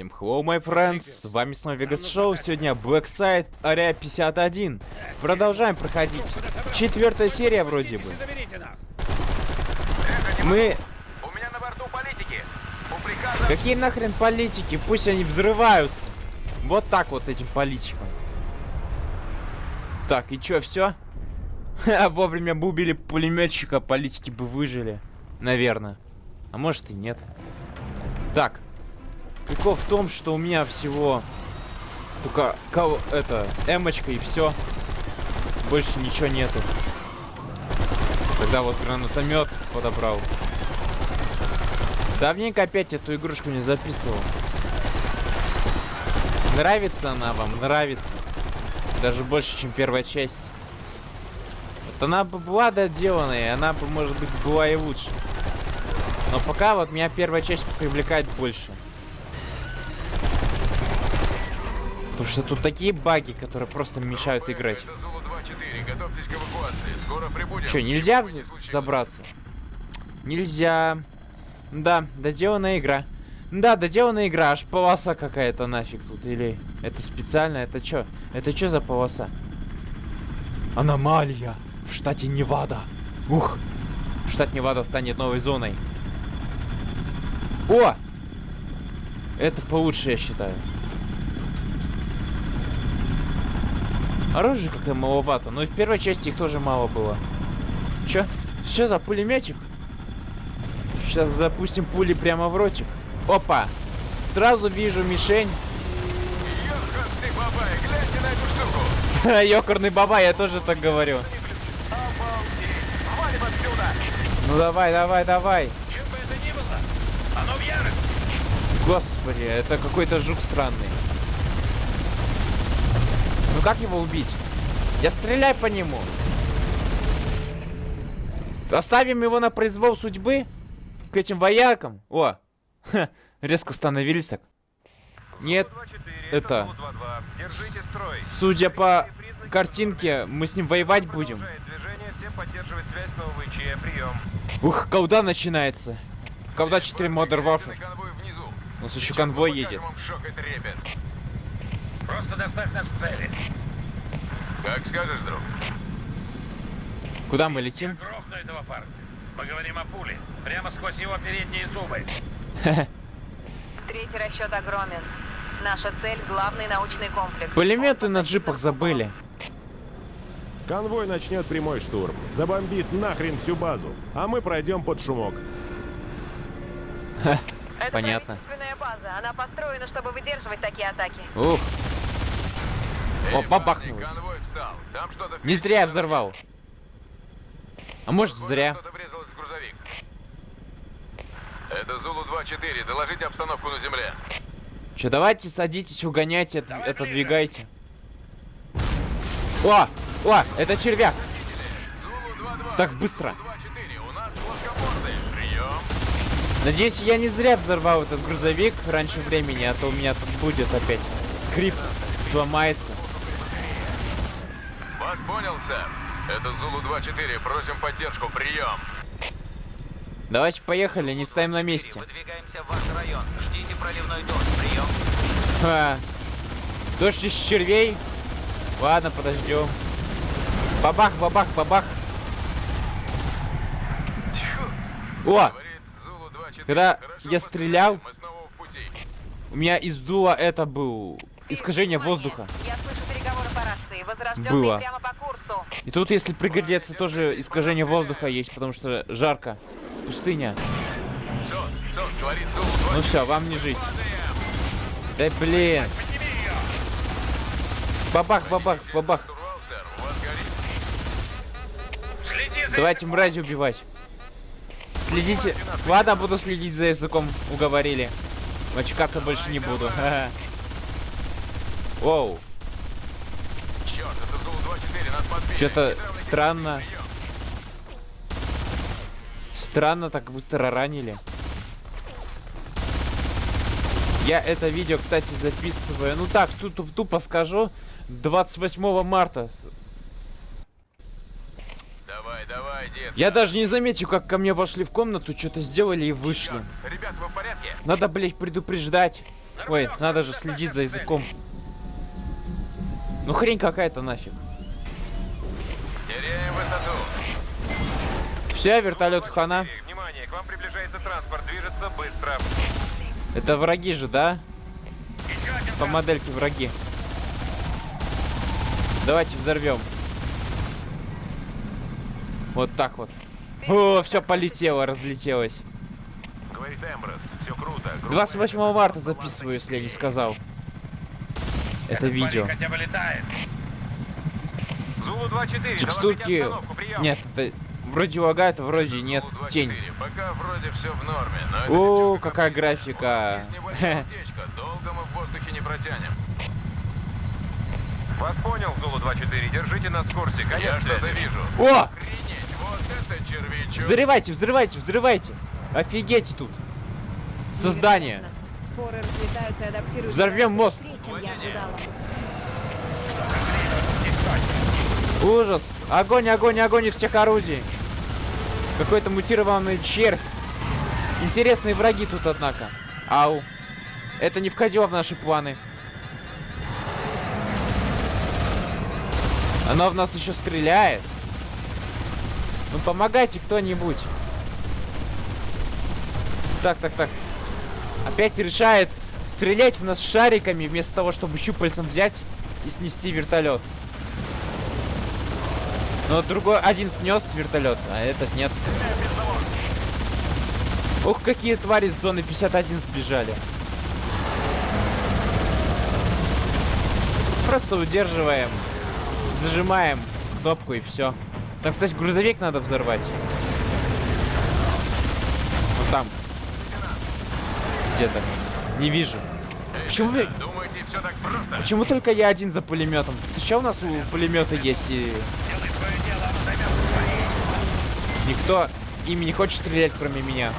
Всем hello, my friends, с вами снова Vegas Show, сегодня Blackside, Area 51. Продолжаем проходить. Четвертая серия вроде бы. Мы... У меня на борту политики. У приказа... Какие нахрен политики? Пусть они взрываются. Вот так вот этим политикам. Так, и чё, все? Вовремя бы убили пулеметчика, политики бы выжили. Наверное. А может и нет. Так. Прикол в том, что у меня всего только кого это эмочка и все. Больше ничего нету. Тогда вот гранатомет подобрал. Давненько опять эту игрушку не записывал. Нравится она вам? Нравится. Даже больше, чем первая часть. Вот она бы была доделанная, она бы, может быть, была и лучше. Но пока вот меня первая часть привлекает больше. Потому что тут такие баги, которые просто мешают играть. Это Зулу 2-4. Готовьтесь к эвакуации. Скоро прибудем. Че, нельзя забраться? Нельзя. Да, доделанная игра. Да, доделанная игра, аж полоса какая-то нафиг тут. Или это специально? Это чё? Это чё за полоса? Аномалия в штате Невада. Ух! Штат Невада станет новой зоной. О! Это получше, я считаю. Оружия как-то маловато, но и в первой части их тоже мало было. Чё? Что за пулеметчик? Сейчас запустим пули прямо в ротик. Опа! Сразу вижу мишень. Ёханый бабай, гляньте на эту штуку. Ёкарный баба, я тоже так говорю. Ну давай, давай, давай. Чем бы это ни было, оно в ярости. Господи, это какой-то жук странный. Ну как его убить? Я стреляй по нему. Оставим его на произвол судьбы? К этим воякам? О, ха, резко становились так. Нет, это- Зулу 2-2. Держите строй. судя по картинке, мы с ним воевать будем. Ух, когда начинается? Когда 4 Modern Warfare? У нас еще конвой едет. Покажем им шок и трепет. Просто доставь нас к цели. Как скажешь, друг. Куда мы летим? Грохну этого парня. Поговорим о пуле. Прямо сквозь его передние зубы. Третий расчет огромен. Наша цель — главный научный комплекс. Пулеметы на джипах забыли. Конвой начнет прямой штурм. Забомбит нахрен всю базу. А мы пройдем под шумок. Это понятно. база. Она построена, чтобы выдерживать такие атаки. Ух, О, бабахнулось. не зря я взорвал. А может зря. Это Зулу 2-4. Доложите обстановку на земле. Че, давайте садитесь, угоняйте, от- отодвигайте. О! О! Это червяк! Зулу 2-2. Так быстро. 2-4. У нас плоскоборды. Прием. Надеюсь, я не зря взорвал этот грузовик раньше времени, а то у меня тут будет опять скрипт сломается. Вас понял, сэр. Это Зулу 2-4. Просим поддержку. Прием. Давайте поехали, не стоим на месте. Выдвигаемся в ваш район. Ждите проливной дождь. Прием. Ха. Дождь из червей? Ладно, подождем. Бабах, бабах, бабах. О! Говорит Зулу 2-4. Когда Хорошо я стрелял-. У меня из дула это был искажение воздуха. Я слышу переговоры по рации. Возрожденные Было. И тут, если пригодится, тоже искажение воздуха есть, потому что жарко. Пустыня. Сон, сон, говорит Зулу 2 Ну все, вам не жить. Да блин. Бабах, бабах, бабах. Давайте мрази убивать. Следите. Ладно, буду следить за языком. Уговорили. Мочкаться больше не буду. Ха-ха. Оу. Черт, это Зулу 2-4. Нас подбили. Что-то странно. Странно так быстро ранили. Я это видео, кстати, записываю. Ну так, тут тупо скажу. 28 марта. Давай, давай, дед. Я даже не заметил, как ко мне вошли в комнату, что-то сделали и вышли. Ребят, вы в порядке? Надо, блять, предупреждать. Ой, надо же следить за языком. Ну хрень какая-то нафиг. Теряем высоту. Все, вертолет хана. Внимание, к вам приближается транспорт. Движется быстро. Это враги же, да? По модельке враги. Давайте взорвем. Вот так вот. О, все полетело, разлетелось. Говорит Эмброс, все круто. 28 марта записываю, если я не сказал. Это видео. хотя бы летает. Зулу 2-4, Текстурки... Нет, это вроде лагает, вроде нет. Зулу-24, Тень. Пока вроде все в норме, но О, какая графика. Долго мы в воздухе не протянем. Вас понял, Зулу-24. Держите нас в курсе. Я что-то вижу. О! Охренеть, вот это червячок. Взрывайте, взрывайте, взрывайте. Офигеть тут. Создание. Споры разлетаются и адаптируются Взорвем мост. быстрее, чем я ожидала. Ужас. Огонь, огонь, огонь из всех орудий. Какой-то мутированный червь. Интересные враги тут, однако. Ау. Это не входило в наши планы. Оно в нас еще стреляет. Ну помогайте кто-нибудь. Так, так, так. Опять решает стрелять в нас шариками вместо того, чтобы щупальцем взять и снести вертолет. Но другой один снес вертолет, а этот нет. Ух, какие твари с зоны 51 сбежали. Просто удерживаем, зажимаем кнопку и все. Там, кстати, грузовик надо взорвать. Вот там. Где-то. Не вижу. Почему вы... Думаете? Почему только я один за пулеметом? Что у нас у пулемета есть и Делай свое дело, оно займет свои. Никто ими не хочет стрелять, кроме меня?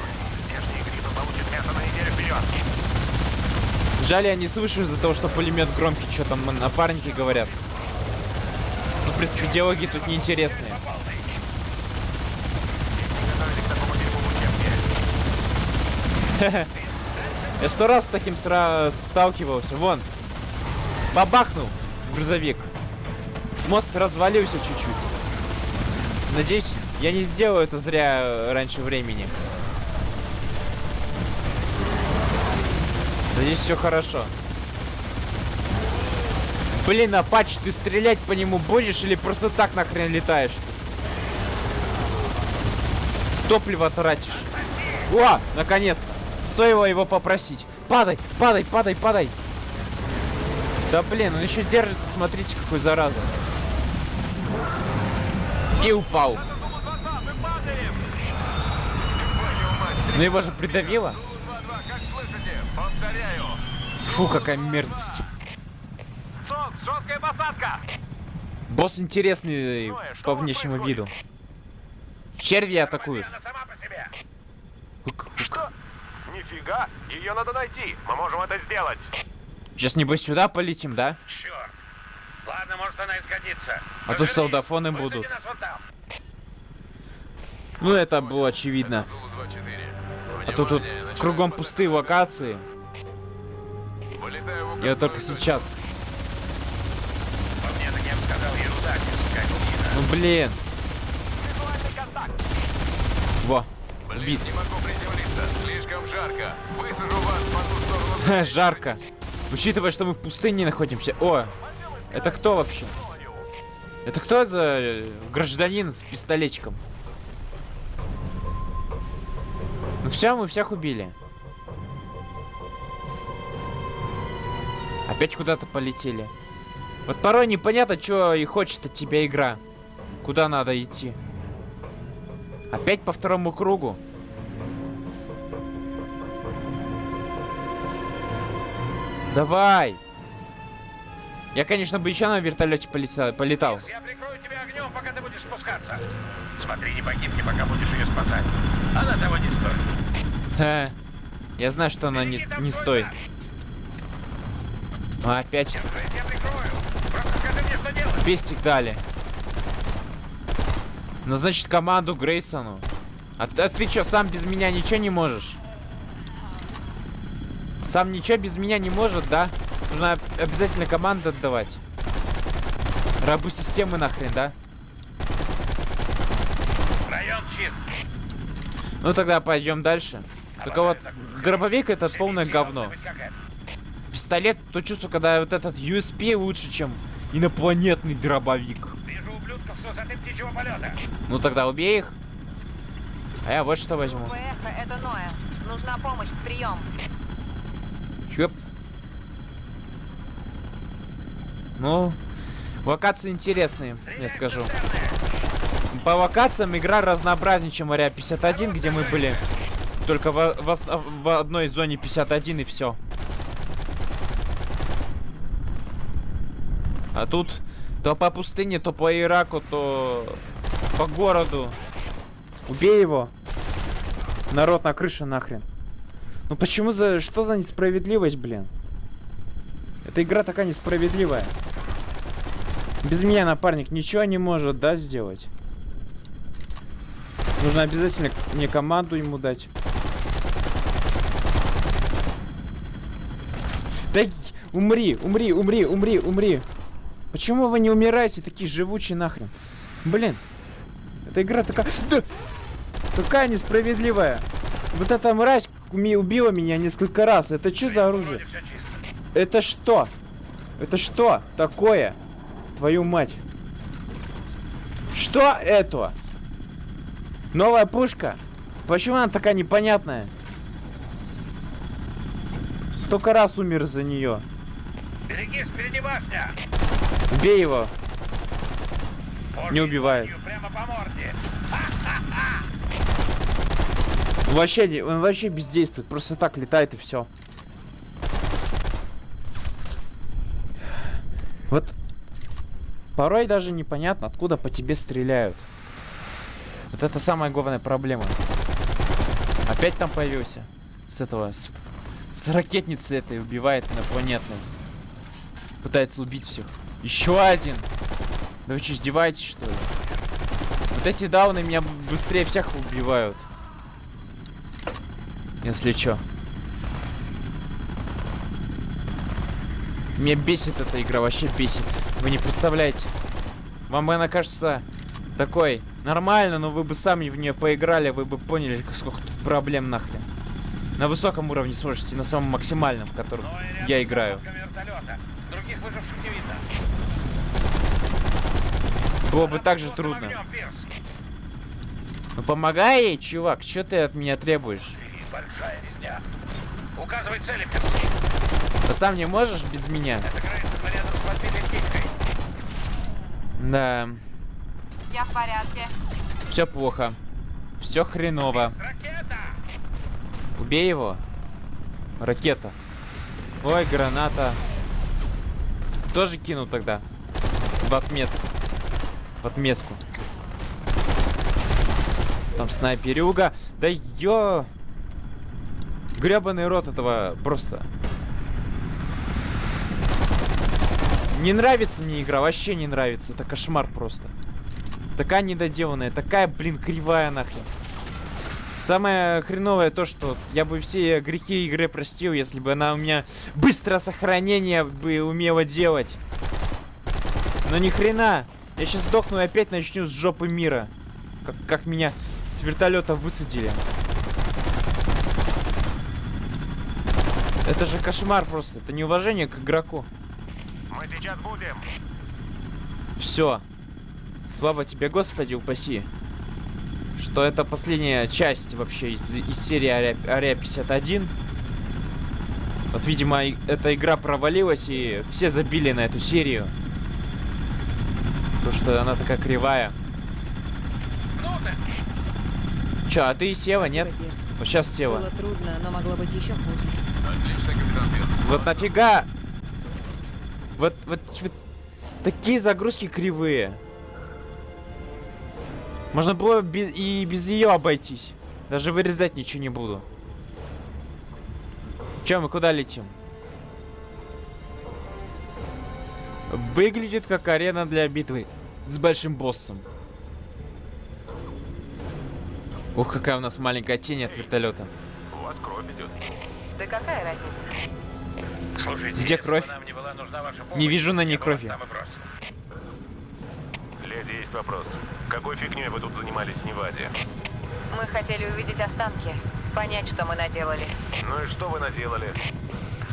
Жаль, я не слышу из-за того, что пулемет громкий, что там напарники говорят. Ну, в принципе, диалоги тут неинтересные. Я сто раз с таким сталкивался. Вон. Бабахнул грузовик. Мост развалился чуть-чуть. Надеюсь, я не сделаю это зря э, раньше времени. Надеюсь, все хорошо. Блин, Апач, ты стрелять по нему будешь или просто так нахрен летаешь? Топливо тратишь. О, наконец-то. Стоило его попросить. Падай, падай, падай, падай. Да блин, он еще держится, смотрите, какой зараза. И упал. Мы падаем! Ну его же придавило. Зулу-2-2, как слышите? Повторяю. Фу, какая мерзость. Босс интересный по внешнему виду. Черви атакуют. Что? Нифига, ее надо найти. Мы можем это сделать. Сейчас небось сюда полетим, да? Черт. Ладно, может она и сгодится. А Погоди, солдафоны будут. Ну это было очевидно. А то тут кругом пустые локации. Вот только сейчас. Я. Ну блин. Во. Убит. жарко. Учитывая, что мы в пустыне находимся. О, это кто вообще? Это кто за гражданин с пистолетчиком? Ну все, мы всех убили. Опять куда-то полетели. Вот порой непонятно, что и хочет от тебя игра. Куда надо идти. Опять по второму кругу. Давай! Я, конечно, бы еще на вертолете полетел. полетал. Я огнем, пока ты будешь спускаться. Смотри, не погибни, пока будешь ее спасать. Она того не стоит. Ха. Я знаю, что она не, не стоит. А, опять пестик дали. Назначить команду Грейсону. А ты, а ты что, сам без меня ничего не можешь? Сам ничего без меня не может, да? Нужно об- обязательно команду отдавать. Рабы системы нахрен, да? Район чист. Ну тогда пойдем дальше. Только вот дробовик этот полное говно. Пистолет, то чувство, когда вот этот USP лучше, чем инопланетный дробовик. Вижу ублюдков с высоты птичьего полета. Ну тогда убей их. А я вот что возьму. ПХ, это Ноя. Нужна помощь, прием. Чёп. Ну, локации интересные, я скажу. По локациям игра разнообразнее, чем Ария 51, где мы были только в, в в одной зоне 51 и все. А тут то по пустыне, то по Ираку, то по городу. Убей его. Народ на крыше нахрен. Ну почему за... Что за несправедливость, блин? Эта игра такая несправедливая. Без меня напарник ничего не может, да, сделать? Нужно обязательно мне команду ему дать. Да умри, умри, умри, умри, умри. Почему вы не умираете, такие живучие нахрен? Блин. Эта игра такая... Да! Такая несправедливая. Вот эта мразь убила меня несколько раз. Это что за оружие? Это что? Это что такое? Твою мать. Что это? Новая пушка? Почему она такая непонятная? Столько раз умер за нее. Берегись, впереди башня. Убей его. Божьей Не убивает. Прямо по морде. Он вообще, он вообще бездействует. Просто так летает и все. Вот порой даже непонятно, откуда по тебе стреляют. Вот это самая главная проблема. Опять там появился. С этого, с, с ракетницы этой убивает инопланетной. Пытается убить всех. Еще один. Да вы что, издеваетесь, что ли? Вот эти дауны меня быстрее всех убивают. Если чё. Меня бесит эта игра, вообще бесит. Вы не представляете. Вам она кажется такой нормально, но вы бы сами в нее поиграли, вы бы поняли, сколько тут проблем нахрен. На высоком уровне сможете, на самом максимальном, в котором я играю. Было бы так же трудно. Ну помогай ей, чувак, что ты от меня требуешь? И большая резня. Указывай цели, Пирс. Ты сам не можешь без меня? Да, Я в порядке. все плохо. Все хреново. Убей его. Ракета. Ой, граната. Тоже кину тогда. В отмет. В отместку. Там снайперюга. Да ё... Гребаный рот этого просто. Не нравится мне игра, вообще не нравится. Это кошмар просто. Такая недоделанная, такая, блин, кривая нахрен. Самое хреновое то, что я бы все грехи игры простил, если бы она у меня быстрое сохранение бы умела делать. Но ни хрена. Я сейчас сдохну и опять начну с жопы мира. Как, как меня с вертолета высадили. Это же кошмар просто. Это неуважение к игроку. Мы сейчас будем. Все. Слава тебе, Господи, упаси. Что это последняя часть вообще из, из серии Ария, Ария 51. Вот, видимо, и- эта игра провалилась, и все забили на эту серию. То, что она такая кривая. Чё, а ты села, нет? Спасибо, Пирс. Вот сейчас села. Было трудно, но могло быть еще хуже. Отлично, капитан. Вот нафига? Вот, вот, вот такие загрузки кривые. Можно было без, и без ее обойтись. Даже вырезать ничего не буду. Че, мы куда летим? Выглядит как арена для битвы с большим боссом. Ух, какая у нас маленькая тень от вертолета. У вас кровь идет. Да какая разница? Слушайте, Где кровь? не была нужна ваша помощь, Не вижу на ней крови. Леди, есть вопрос. Какой фигней вы тут занимались в Неваде? Мы хотели увидеть останки, понять, что мы наделали. Ну и что вы наделали?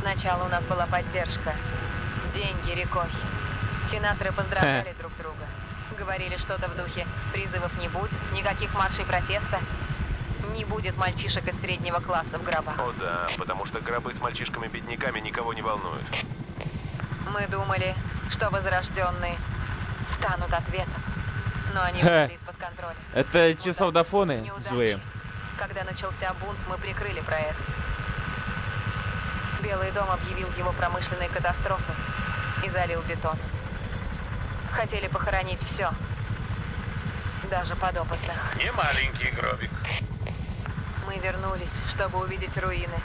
Сначала у нас была поддержка. Деньги рекой. Сенаторы поздравляли друг друга. Говорили что-то в духе «призывов не будет, никаких маршей протеста, не будет мальчишек из среднего класса в гробах». О да, потому что гробы с мальчишками-бедняками никого не волнуют. Мы думали, что возрожденные станут ответом. Но они вышли из-под контроля. Это те солдафоны злые. Когда начался бунт, мы прикрыли проект. Белый дом объявил его промышленной катастрофой и залил бетон. Хотели похоронить все. Даже подопытных. Не маленький гробик. Мы вернулись, чтобы увидеть руины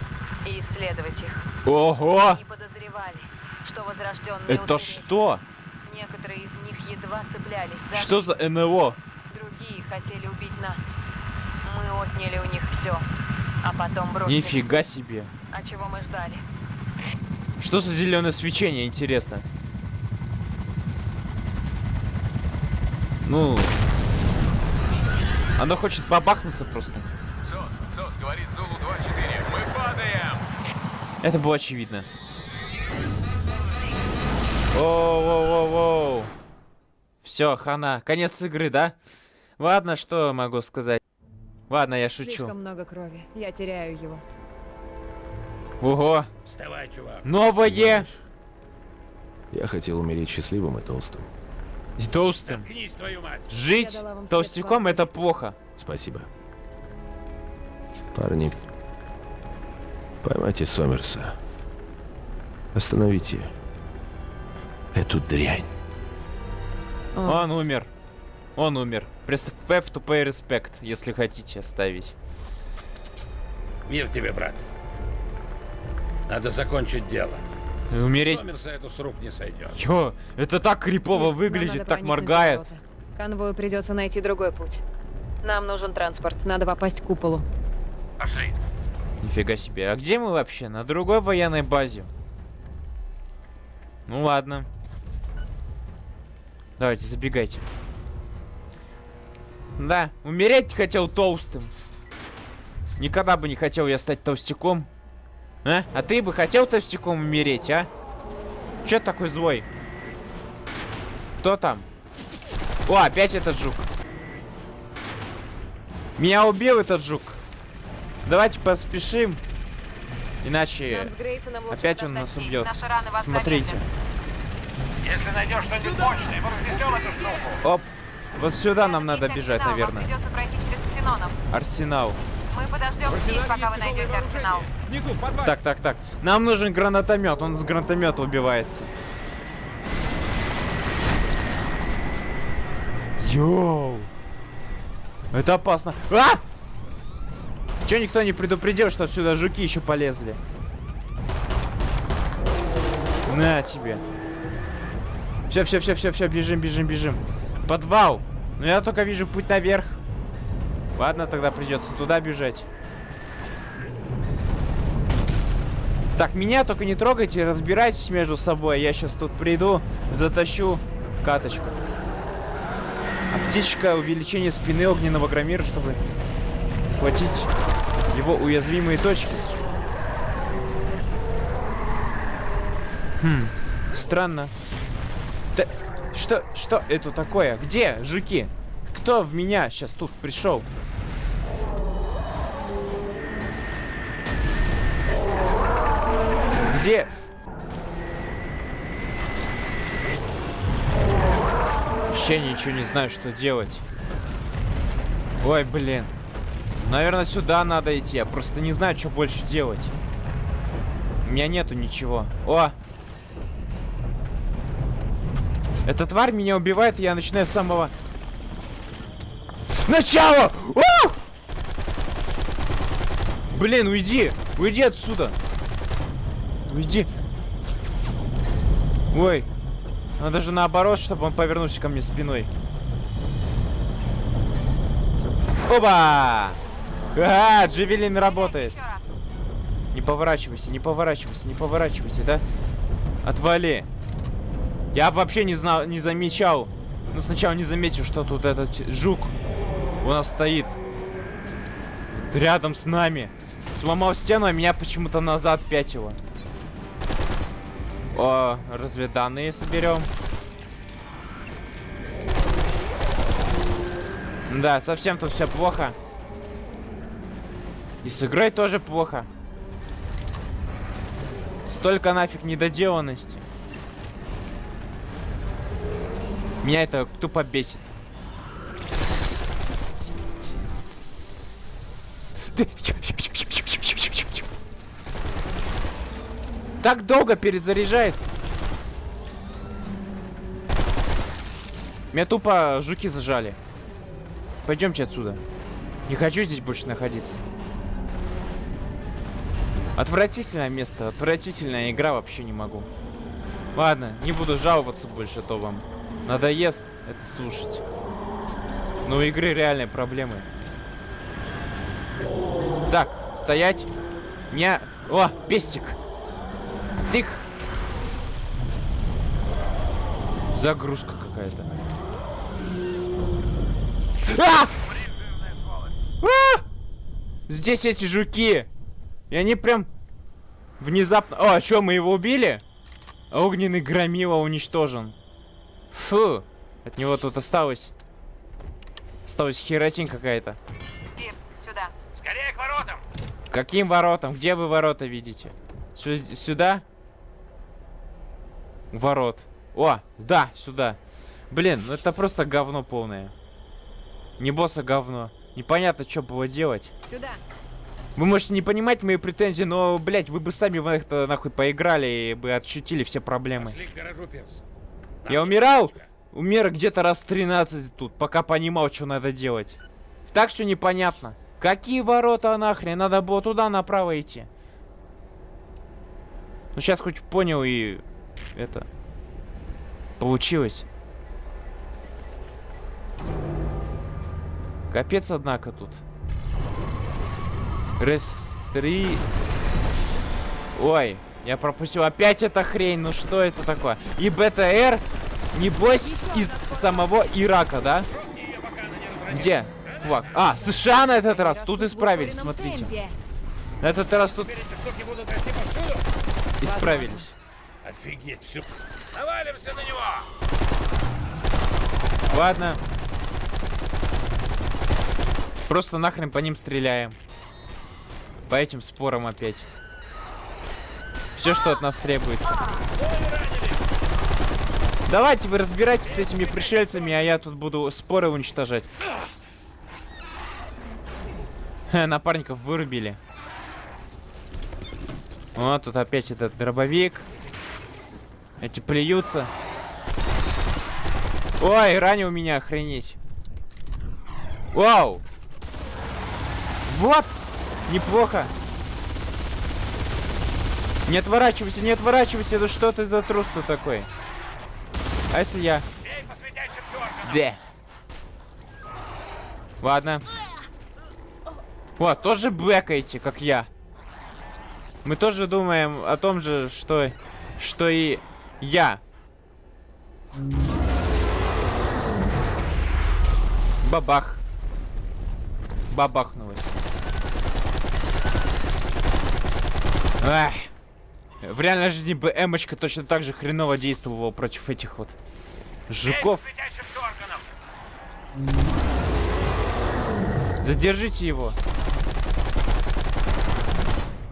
и исследовать их. Ого! Не подозревали, что возрожденные Это что? Некоторые из них едва цеплялись за Что за НЛО? Другие хотели убить нас. Мы отняли у них все, а потом бросили. Нифига себе. А чего мы ждали? Что за зеленое свечение, интересно? Ну... Оно хочет бабахнуться просто. СОС, СОС, говорит Зулу 2-4. Мы падаем! Это было очевидно. Воу-воу-воу-воу. Все, хана. Конец игры, да? Ладно, что могу сказать. Ладно, я шучу. Слишком много крови. Я теряю его. Ого. Вставай, чувак. Новое. Я хотел умереть счастливым и толстым. И толстым. Заткнись, твою мать. Жить толстяком это плохо. Спасибо. Парни, поймайте Сомерса. Остановите эту дрянь. О, Он умер. Он умер. F to pay respect, если хотите оставить. Мир тебе, брат. Надо закончить дело. И Умереть. Сомерса эту с рук не сойдет. Чё? Это так крипово нам выглядит, так моргает. Конвою придется найти другой путь. Нам нужен транспорт. Надо попасть к куполу. Пошли. Нифига себе. А где мы вообще? На другой военной базе. Ну ладно. Давайте, забегайте. Да, умереть хотел толстым. Никогда бы не хотел я стать толстяком. А? А ты бы хотел толстяком умереть, а? Ты такой злой? Кто там? О, опять этот жук. Меня убил этот жук. Давайте поспешим. Иначе... Опять он нас убьет. Смотрите. замедлят. Если найдешь что-нибудь мощное, мы разнесем эту штуку. Оп. Вот сюда нам надо бежать, арсенал, наверное. Вам придется пройти через ксенонов. Арсенал. Мы подождем здесь, пока вы найдете арсенал. Внизу. Так, так, так. Нам нужен гранатомет. Он с гранатомета убивается. Йоу. Это опасно. А! Че никто не предупредил, что отсюда жуки еще полезли? На тебе. Все, все, все, все, все, бежим, бежим, бежим. Подвал. Но я только вижу путь наверх. Ладно, тогда придется туда бежать. Так, меня только не трогайте, разбирайтесь между собой. Я сейчас тут приду, затащу каточку. Аптечка, увеличение спины огненного громира, чтобы захватить его уязвимые точки. Хм, странно. Что, что это такое? Где жуки? Кто в меня сейчас тут пришел? Где? Вообще ничего не знаю, что делать. Ой, блин. Наверное, сюда надо идти. Я просто не знаю, что больше делать. У меня нету ничего. О! Эта тварь меня убивает, и я начинаю с самого... Начала! О! Блин, уйди! Уйди отсюда! Уйди! Ой! Надо же наоборот, чтобы он повернулся ко мне спиной. Оба! А, Джевелин работает. Не поворачивайся, не поворачивайся, не поворачивайся, да? Отвали. Я вообще не знал, не замечал. Ну, сначала не заметил, что тут этот жук у нас стоит. Рядом с нами. Сломал стену, а меня почему-то назад пятило. О, разведанные соберем. Да, совсем тут все плохо. И с игрой тоже плохо. Столько нафиг недоделанности. Меня это тупо бесит. Так долго перезаряжается. Меня тупо жуки зажали. Пойдемте отсюда. Не хочу здесь больше находиться. Отвратительное место, отвратительная игра, вообще не могу. Ладно, не буду жаловаться больше, то вам надоест это слушать. Но у игры реальные проблемы. Так, стоять. Меня... О, пестик. Стих. Загрузка какая-то. А! А! Здесь эти жуки. И они прям внезапно... О, а что, мы его убили? Огненный громила уничтожен. Фу. От него тут осталось... Осталась херотень какая-то. Пирс, сюда. Скорее к воротам! Каким воротам? Где вы ворота видите? Сю- сюда? Ворот. О, да, сюда. Блин, ну это просто говно полное. Не босса говно. Непонятно, что было делать. Сюда. Вы можете не понимать мои претензии, но, блядь, вы бы сами в это нахуй поиграли и бы отшутили все проблемы. Пошли к гаражу, Пирс. Я умирал? Умер где-то раз 13 тут, пока понимал, что надо делать. Так что непонятно. Какие ворота нахрен? Надо было туда направо идти. Ну сейчас хоть понял и это получилось. Капец, однако, тут. Рестри... Ой, я пропустил опять эта хрень. Ну что это такое? И БТР, небось, из самого Ирака, да? Где? Флаг. А, США на этот раз. Тут исправились, смотрите. На этот раз тут исправились. Офигеть, все. Навалимся на него! Ладно. Просто нахрен по ним стреляем. По этим спорам опять. Все, что от нас требуется. Давайте вы разбирайтесь с этими пришельцами, а я тут буду споры уничтожать. Напарников вырубили. О, тут опять этот дробовик. Эти плюются. Ой, ранил меня, охренеть. Вау! Вот! Неплохо. Не отворачивайся, не отворачивайся. Да что ты за трус тут такой? А если я... Бе. Ладно. Вот, тоже бэкаете, как я. Мы тоже думаем о том же, что, что и я. Бабах. Бабахнулось. Ах. В реальной жизни бы эмочка точно так же хреново действовала против этих вот жуков. Задержите его.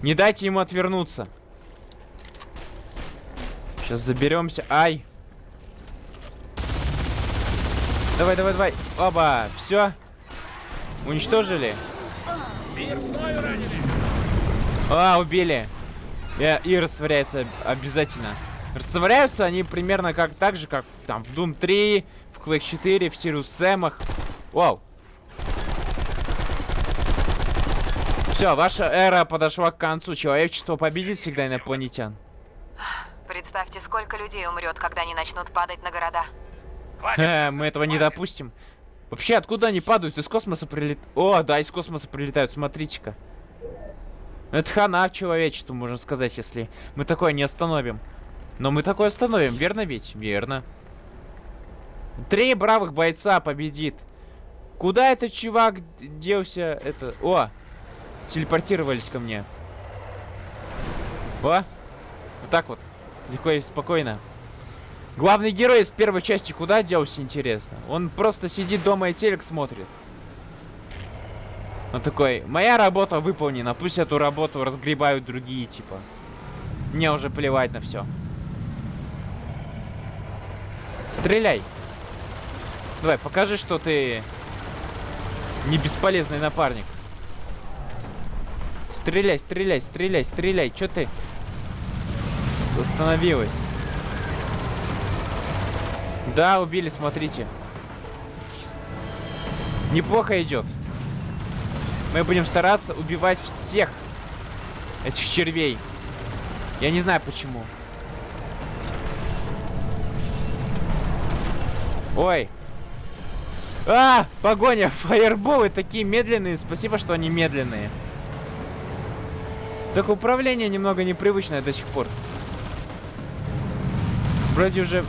Не дайте ему отвернуться. Сейчас заберемся. Ай. Давай, давай, давай. Оба. Все. Уничтожили. А, убили. И, и растворяется обязательно. Растворяются они примерно как так же, как там в Doom 3, в Quake 4, в Sirius Сэмах. Вау. Все, ваша эра подошла к концу. Человечество победит всегда инопланетян. Представьте, сколько людей умрет, когда они начнут падать на города. Э, мы этого не допустим. Вообще, откуда они падают? Из космоса прилетают. О, да, из космоса прилетают, смотрите-ка. Это хана человечеству, можно сказать, если мы такое не остановим. Но мы такое остановим, верно ведь? Верно. Три бравых бойца победит. Куда этот чувак делся? Это... О! Телепортировались ко мне. О! Вот так вот. Легко и спокойно. Главный герой из первой части куда делся, интересно? Он просто сидит дома и телек смотрит. Он такой, моя работа выполнена, пусть эту работу разгребают другие, типа. Мне уже плевать на все. Стреляй. Давай, покажи, что ты не бесполезный напарник. Стреляй, стреляй, стреляй, стреляй. Чё ты остановилась? Да, убили, смотрите. Неплохо идет. Мы будем стараться убивать всех этих червей. Я не знаю почему. Ой. А, погоня, фаерболы такие медленные. Спасибо, что они медленные. Так управление немного непривычное до сих пор. Вроде уже...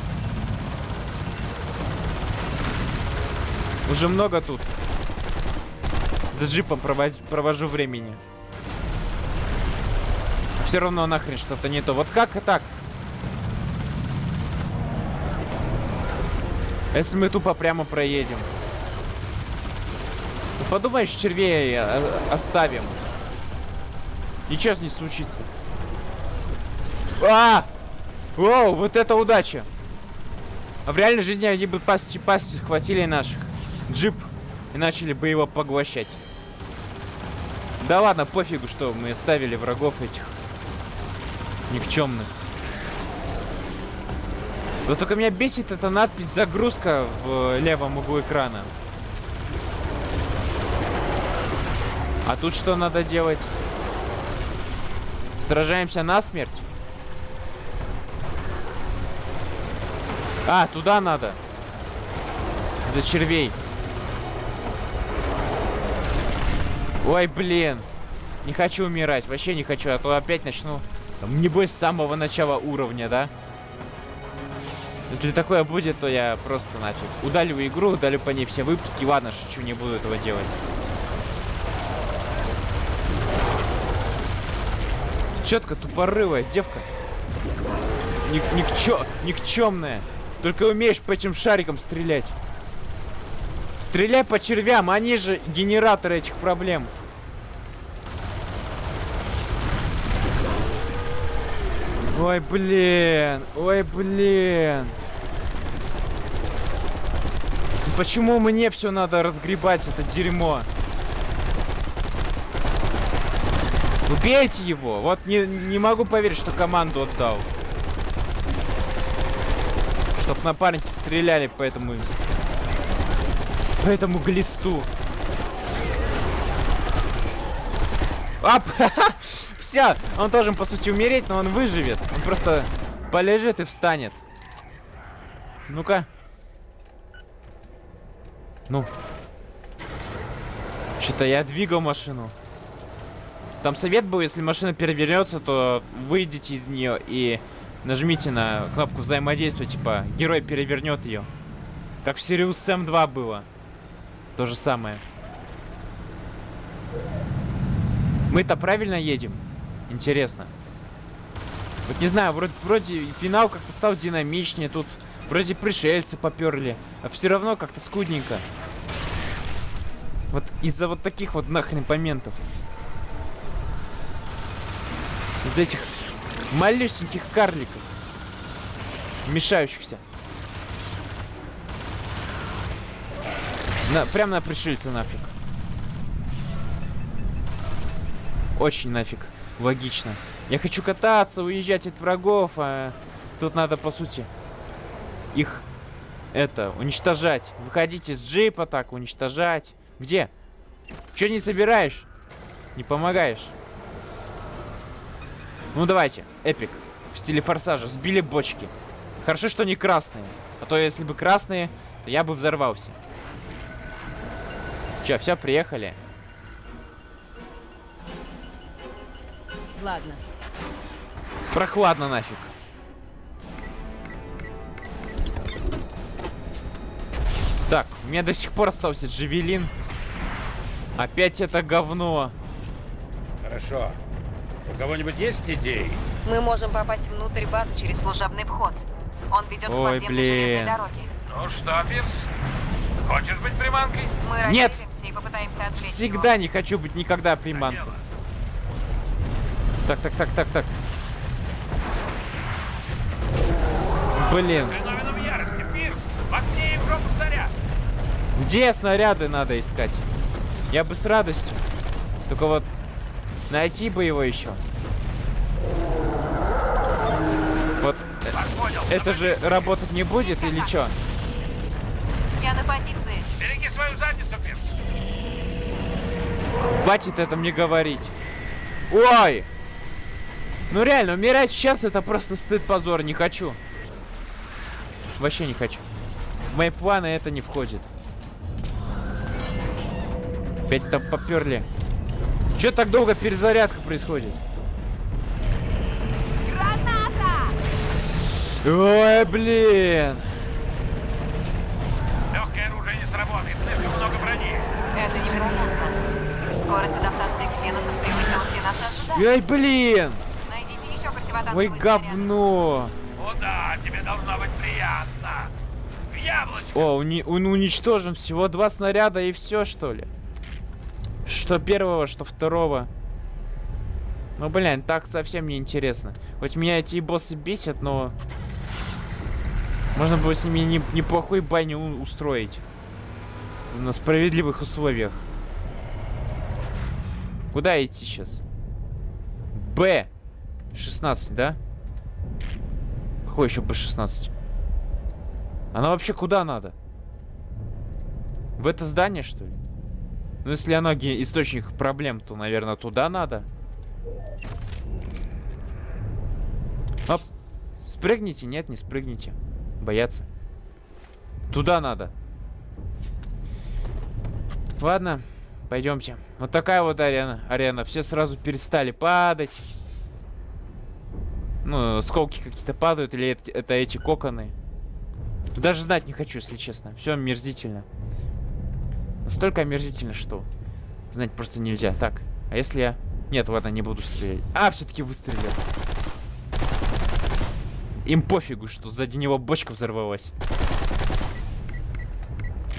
Уже много тут. За джипом провожу, провожу времени. Все равно нахрен что-то не то. Вот как так? Если мы тупо прямо проедем. Ну, подумаешь, червей э, оставим. Ничего не случится. А! Воу, вот это удача. А в реальной жизни они бы пасти пасти схватили наших. Джип и начали бы его поглощать. Да ладно, пофигу, что мы ставили врагов этих никчемных. Вот только меня бесит эта надпись «Загрузка» в левом углу экрана. А тут что надо делать? Сражаемся насмерть? А, туда надо. За червей. Ой, блин. Не хочу умирать. Вообще не хочу, а то опять начну... Там, небось, с самого начала уровня, да? Если такое будет, то я просто нафиг. Удалю игру, удалю по ней все выпуски. Ладно, шучу, не буду этого делать. Четко тупорылая девка. Ник никчё никчемная. Только умеешь по этим шарикам стрелять. Стреляй по червям, они же генераторы этих проблем. Ой, блин. Ой, блин. Почему мне все надо разгребать, это дерьмо? Убейте его. Вот не, не могу поверить, что команду отдал. Чтоб напарники стреляли по этому по этому глисту. Ап! Все! Он должен, по сути, умереть, но он выживет. Он просто полежит и встанет. Ну-ка. Ну. Что-то я двигал машину. Там совет был, если машина перевернется, то выйдите из нее и нажмите на кнопку взаимодействия, типа, герой перевернет ее. Как в Sirius Sam 2 было. То же самое. Мы-то правильно едем? Интересно. Вот не знаю, вроде, вроде финал как-то стал динамичнее. Тут вроде пришельцы поперли. А все равно как-то скудненько. Вот из-за вот таких вот нахрен моментов. Из этих малюсеньких карликов. Мешающихся. На, прям на пришельца нафиг. Очень нафиг. Логично. Я хочу кататься, уезжать от врагов, а тут надо, по сути, их, это, уничтожать. Выходить из джипа так, уничтожать. Где? Че не собираешь? Не помогаешь? Ну давайте, эпик. В стиле форсажа. Сбили бочки. Хорошо, что не красные. А то если бы красные, то я бы взорвался. Че, все, приехали? Ладно. Прохладно нафиг. Так, у меня до сих пор остался джавелин. Опять это говно. Хорошо. У кого-нибудь есть идеи? Мы можем попасть внутрь базы через служебный вход. Он ведет к Ой, подземной железной блин. дороге. Ну что, Пирс? Хочешь быть приманкой? Мы Нет! Попытаемся отвлечь Всегда его. не хочу быть никогда приманкой. Так, так, так, так, так. Блин, ярости, Пирс! Снаряд! где снаряды надо искать? Я бы с радостью. Только вот найти бы его еще. Вот понял. это же работать не будет или что? Я на позиции. Береги свою задницу, Пирс! Хватит это мне говорить. Ой! Ну реально, умирать сейчас это просто стыд, позор. Не хочу. Вообще не хочу. В мои планы это не входит. Опять там поперли. Че так долго перезарядка происходит? Ой, блин. Легкое оружие не сработает, слишком много брони. Это невероятно. Скорость адаптации ксеносов превысила все наши ожидания. Ой, блин. Найдите еще противотанковый Ой, говно. О да, тебе должно быть приятно. В яблочко. О, уни- он уничтожен всего два снаряда и все, что ли? Что первого, что второго. Ну, блин, так совсем не интересно. Хоть меня эти боссы бесят, но... Можно было с ними не- неплохой баню устроить. На справедливых условиях. Куда идти сейчас? Б. 16, да? Какой еще Б-16? Она вообще куда надо? В это здание, что ли? Ну, если ге- источник проблем, то, наверное, туда надо. Оп. Спрыгните? Нет, не спрыгните. Бояться. Туда надо. Ладно, пойдемте. Вот такая вот арена. Арена. Все сразу перестали падать. Ну, осколки какие-то падают, или это, это эти коконы. Даже знать не хочу, если честно. Все омерзительно. Настолько омерзительно, что знать просто нельзя. Так, а если я... Нет, ладно, не буду стрелять. А, все-таки выстрелил. Им пофигу, что сзади него бочка взорвалась.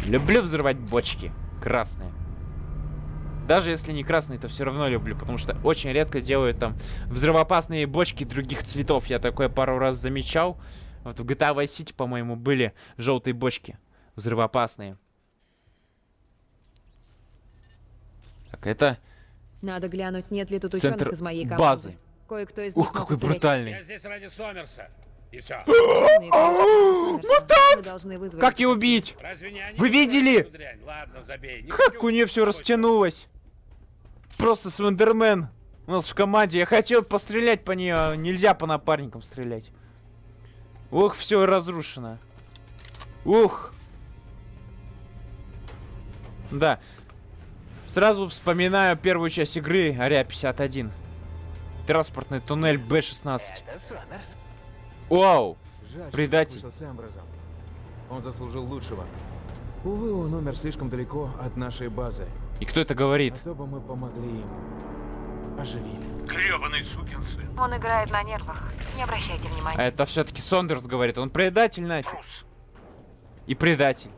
Люблю взрывать бочки. Красные. Даже если не красные, то все равно люблю, потому что очень редко делают там взрывоопасные бочки других цветов. Я такое пару раз замечал. Вот в GTA Vice City, по-моему, были желтые бочки. Взрывоопасные. Так, это... Надо глянуть, нет ли тут Центр ученых из моей команды. базы. Кое-кто из Ух, какой брутальный. Я здесь ради Сомерса. И все. Вызвать Как ее убить? Разве не они? Вы видели? Как у нее все растянулось. Просто Слендермен у нас в команде. Я хотел пострелять по нее, а нельзя по напарникам стрелять. Ух, все разрушено. Ух. Да. Сразу вспоминаю первую часть игры Ария 51. Транспортный туннель Б-16. Вау. Предатель. Он заслужил лучшего. Увы, он умер слишком далеко от нашей базы. И кто это говорит? А то бы мы помогли ему. Оживили. Гребаный сукин сын. Он играет на нервах. Не обращайте А внимания. это все-таки Сондерс говорит. Он предатель нафиг. Трус. И предатель.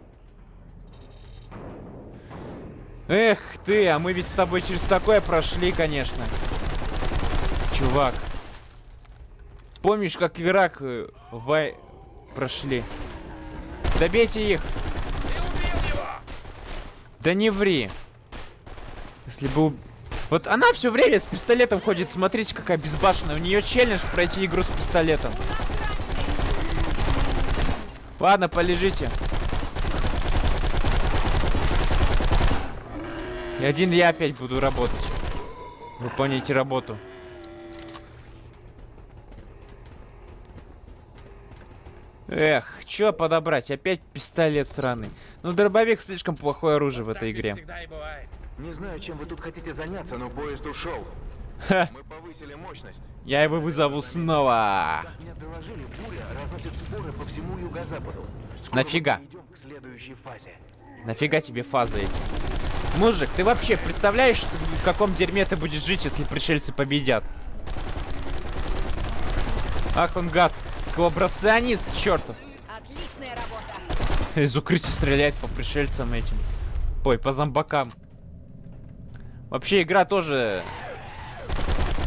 Эх ты, а мы ведь с тобой через такое прошли, конечно. Чувак. Помнишь, как Ирак э, вай... прошли? Добейте их. Ты убил его! Да не ври. Если бы... Вот она все время с пистолетом ходит. Смотрите, какая безбашенная. У нее челлендж пройти игру с пистолетом. Ладно, полежите. И один я опять буду работать. Выполняйте работу. Эх, чё подобрать? Опять пистолет сраный. Ну, дробовик слишком плохое оружие в этой игре. Не знаю, чем вы тут хотите заняться, но поезд ушел. Ха, Мы повысили мощность. я его вызову снова. Мне доложили, буря разносит споры по всему юго-западу. Скоро Нафига? мы перейдем к следующей фазе. Нафига тебе фазы эти? Мужик, ты вообще представляешь, что- в каком дерьме ты будешь жить, если пришельцы победят? Ах, он гад. Коллаборационист, чертов. Отличная работа. Из укрытия стреляет по пришельцам этим. Ой, по зомбакам. Вообще, игра тоже...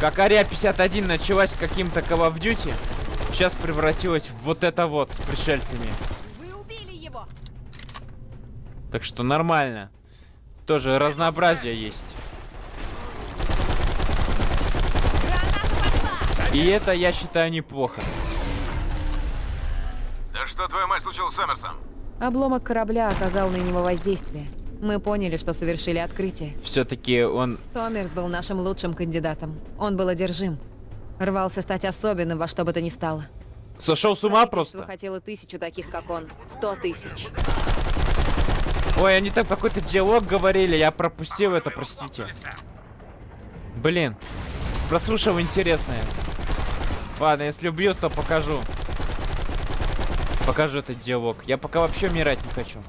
Как Ария 51 началась каким-то Call of Duty, сейчас превратилась в вот это вот с пришельцами. Вы убили его. Так что нормально. Тоже разнообразие есть. И это, я считаю, неплохо. Да что, твоя мать, случилось с Эмерсом? Обломок корабля оказал на него воздействие. Мы поняли, что совершили открытие. Все-таки он... Сомерс был нашим лучшим кандидатом. Он был одержим. Рвался стать особенным во что бы то ни стало. Сошел с ума просто. хотело тысячу таких, как он. Сто тысяч. Ой, они там какой-то диалог говорили, я пропустил это, простите. Блин, прослушал интересное. Ладно, если убьют, то покажу. Покажу этот диалог. Я пока вообще умирать не хочу.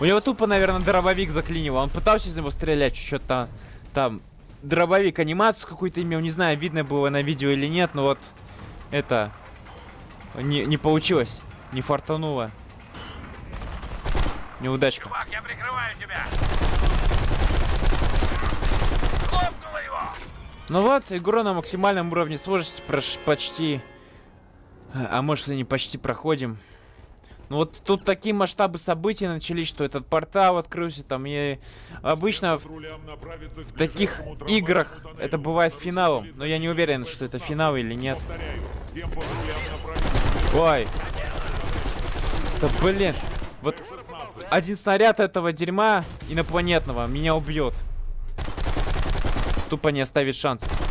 У него тупо, наверное, дробовик заклинило. Он пытался из него стрелять, что-то там. Дробовик анимацию какую-то имел, не знаю, видно было на видео или нет, но вот это не, не получилось, не фартануло. Неудачка. Чувак, я прикрываю тебя. Ну вот, игру на максимальном уровне сложности прош- почти... А может и не почти проходим. Ну вот тут такие масштабы событий начались, что этот портал открылся там. И обычно в, в таких играх это бывает финалом. Но я не уверен, что это финал или нет. Ой. Да блин. Вот один снаряд этого дерьма инопланетного меня убьет. Тупо не оставит шансов.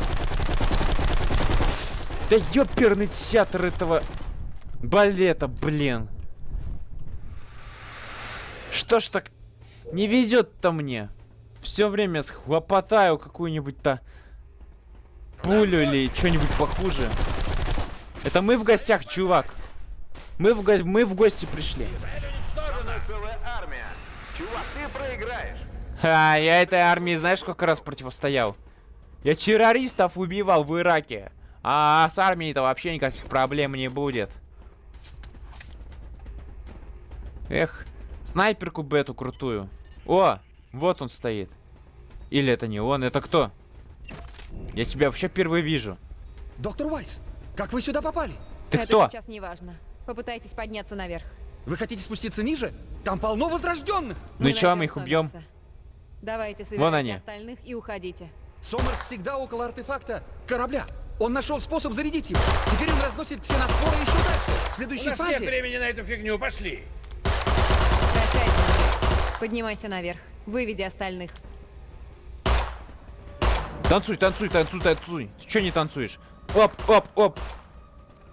Да ёперный театр этого балета, блин. Что ж так не везет-то мне? Все время схлопотаю какую-нибудь-то пулю или что-нибудь похуже. Это мы в гостях, чувак. Мы в, го- мы в гости пришли. Чувак. Ха, я этой армии знаешь сколько раз противостоял? Я террористов убивал в Ираке. А с армией-то вообще никаких проблем не будет. Эх, снайперку бы эту крутую. О, вот он стоит. Или это не он, это кто? Я тебя вообще впервые вижу. Доктор Уайс, как вы сюда попали? Ты Это кто? сейчас не важно. Попытайтесь подняться наверх. Вы хотите спуститься ниже? Там полно возрожденных. Ну и чё, мы их убьем? Давайте Вон собирайте они. остальных и уходите. Сомерс всегда около артефакта корабля. Он нашел способ зарядить его. Теперь он разносит ксеноспоры еще дальше. В У следующей нас нет фазе... времени на эту фигню, пошли. Прощайте. Поднимайся наверх. Выведи остальных. Танцуй, танцуй, танцуй, танцуй. Ты чё не танцуешь? Оп, оп, оп.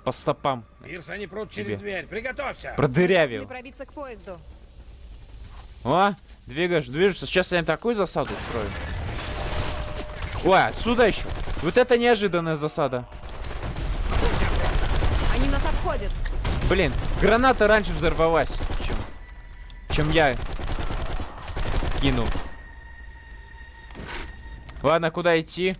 По стопам. Ирс, они прут Тебе. через дверь. Приготовься. Не Продырявил. пробиться к поезду. О, двигаешь, движешься. Сейчас я им такую засаду устрою. Ой, отсюда еще. Вот это неожиданная засада. Они нас обходят. Блин, граната раньше взорвалась, чем, чем я кинул. Ладно, куда идти?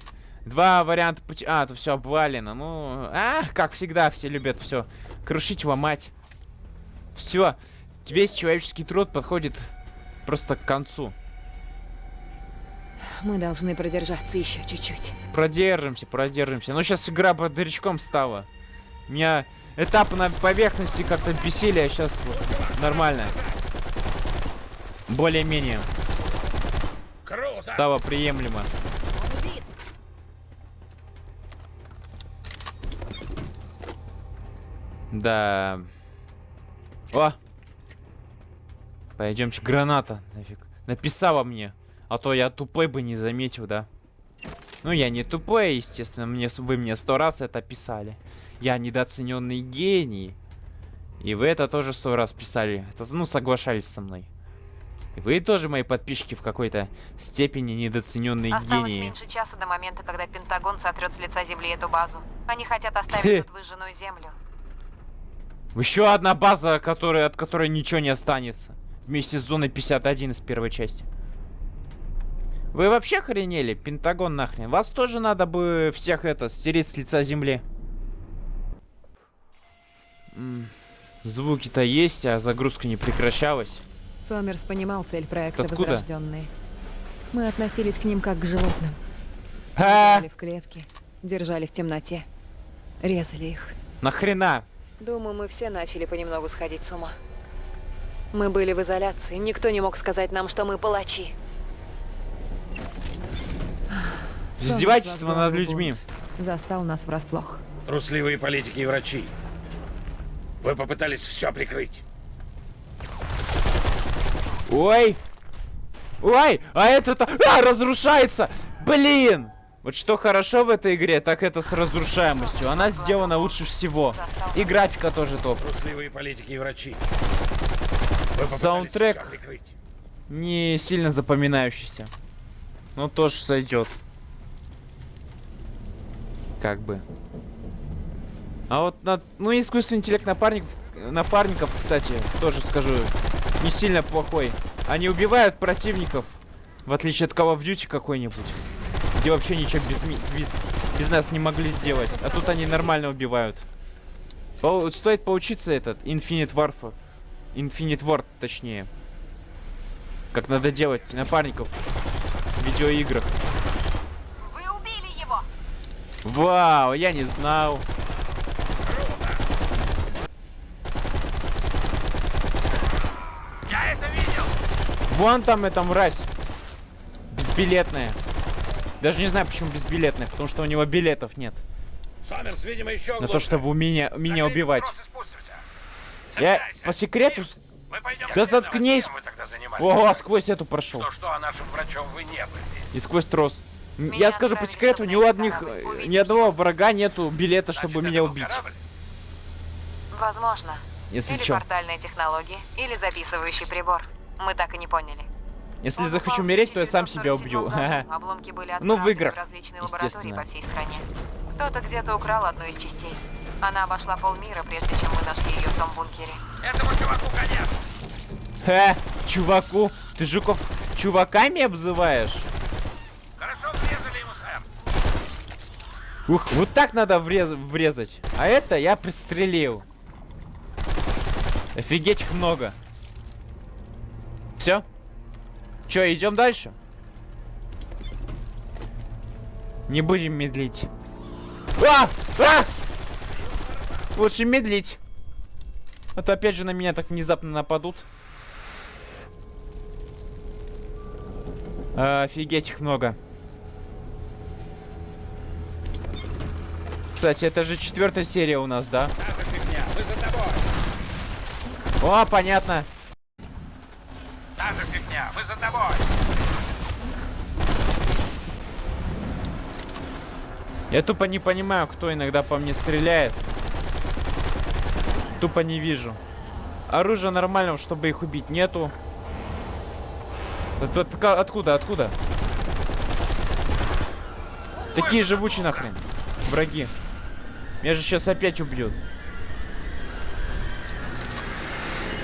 Два варианта пути. А, тут все обвалено. Ну, а, как всегда, все любят все крушить, ломать. Все. Весь человеческий труд подходит просто к концу. Мы должны продержаться еще чуть-чуть. Продержимся, продержимся. Но сейчас игра бодрячком стала. Меня этапы на поверхности как-то бесили, а сейчас нормально. Более-менее стало приемлемо. Да. О! Пойдемте, граната. Нафиг. Написала мне. А то я тупой бы не заметил, да? Ну, я не тупой, естественно. Мне, вы мне сто раз это писали. Я недооцененный гений. И вы это тоже сто раз писали. Это, ну, соглашались со мной. И вы тоже мои подписчики в какой-то степени недооцененные Осталось гении. меньше часа до момента, когда Пентагон сотрет с лица Земли эту базу. Они хотят оставить тут выжженную землю. Еще одна база, которая, от которой ничего не останется. Вместе с зоной 51 из первой части. Вы вообще охренели? Пентагон нахрен. Вас тоже надо бы всех это стереть с лица земли. Звуки-то есть, а загрузка не прекращалась. Сомерс понимал цель проекта Откуда? «Возрожденные». Мы относились к ним как к животным. А, Держали в клетке, держали в темноте, резали их. нахрена? Думаю, мы все начали понемногу сходить с ума. Мы были в изоляции, никто не мог сказать нам, что мы палачи. Издевательство над людьми. Застал нас врасплох. Трусливые политики и врачи. Вы попытались все прикрыть. Ой! Ой! А это-то... А, разрушается! Блин! Вот что хорошо в этой игре, так это с разрушаемостью. Она сделана лучше всего. И графика тоже топ. Трусливые политики и врачи. Саундтрек. Не сильно запоминающийся. Ну, тоже сойдет. Как бы. А вот, на, ну, искусственный интеллект напарников, напарников, кстати, тоже скажу, не сильно плохой. Они убивают противников, в отличие от Call of Duty какой-нибудь, где вообще ничего без, без, без нас не могли сделать. А тут они нормально убивают. По- стоит поучиться этот, Infinite Warfare. Infinite Ward, точнее. Как надо делать напарников видеоиграх. Вы убили его! Вау, я не знал. Я это видел! Вон там эта мразь. Безбилетная. Даже не знаю, почему безбилетная, потому что у него билетов нет. Сомерс, видимо, еще На то, чтобы меня, меня Закрыть убивать. Я по секрету... Мы пойдем Да заткнись! Ого, сквозь эту прошел. Что-что, а нашим врачом вы не были. И сквозь трос. Меня Я скажу по секрету, чтобы ни у одних, э, Увидите ни одного врага нету билета, чтобы Значит, меня это был убить. корабль? Возможно. Если или чё. портальная технология, или записывающий прибор. Мы так и не поняли. Если Он захочу в умереть, то я сам 1947 себя убью. Обломки были Ну, в играх, лаборатории естественно. Кто-то где-то украл одну из частей. Она обошла полмира, прежде чем мы нашли ее в том бункере. Этому чуваку конец. Ха, чуваку, ты жуков чуваками обзываешь? Хорошо врезали ему, сэр. Ух, вот так надо врез- врезать. А это я пристрелил. Офигеть их много. Все? Че, идем дальше? Не будем медлить. А! А! Лучше медлить. А то опять же на меня так внезапно нападут. Офигеть их много. Кстати, это же четвертая серия у нас, да? О, понятно. Я тупо не понимаю, кто иногда по мне стреляет. Тупо не вижу. Оружия нормального, чтобы их убить, нету. От- ка- откуда, откуда? Такие живучие нахрен. Враги. Меня же сейчас опять убьют.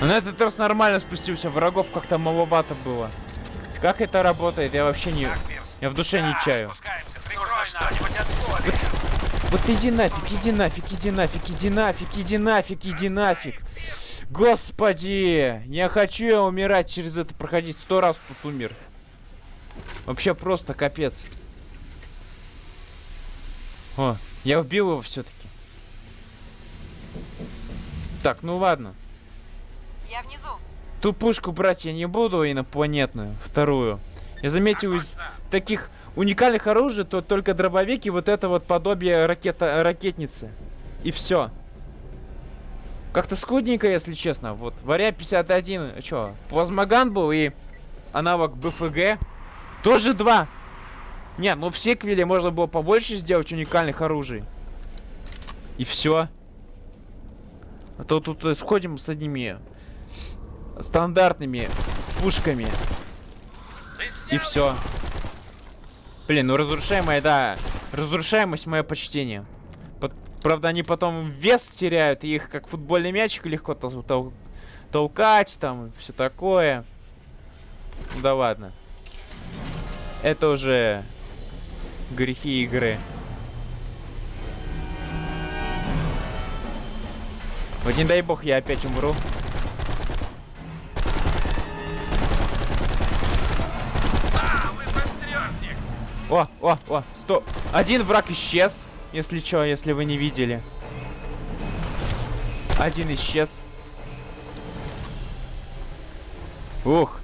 Но на этот раз нормально спустился. Врагов как-то маловато было. Как это работает, я вообще не... Я в душе не чаю. Вот иди нафиг, иди нафиг, иди нафиг, иди нафиг, иди нафиг, иди нафиг. Господи, не хочу я умирать через это проходить. Сто раз тут умер. Вообще просто капец. О, я убил его все-таки. Так, ну ладно. Я внизу. Ту пушку брать я не буду, инопланетную, вторую. Я заметил из таких уникальных оружий, то только дробовик и вот это вот подобие ракета, ракетницы. И все. Как-то скудненько, если честно. Вот, Варя 51, что, плазмоган был и аналог БФГ. Тоже два. Не, ну в секвеле можно было побольше сделать уникальных оружий. И все. А то тут э, сходим с одними стандартными пушками. И все. Блин, ну разрушаемая, да. Разрушаемость мое почтение. Пот- Правда, они потом вес теряют, и их как футбольный мячик легко тол- тол- толкать, там, все такое. Ну да ладно. Это уже грехи игры. Вот не дай бог я опять умру. О, о, о, стоп. Один враг исчез, если что, если вы не видели. Один исчез. Ух.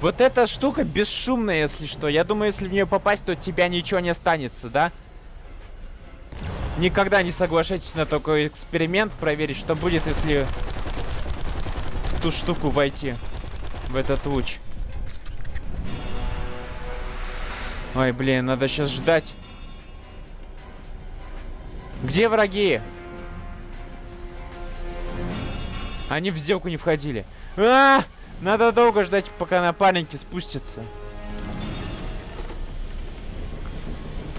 Вот эта штука бесшумная, если что. Я думаю, если в нее попасть, то от тебя ничего не останется, да? Никогда не соглашайтесь на такой эксперимент, проверить, что будет, если в ту штуку войти. В этот луч. Ой, блин, надо сейчас ждать. Где враги? Они в сделку не входили. А! Надо долго ждать, пока напарники спустятся.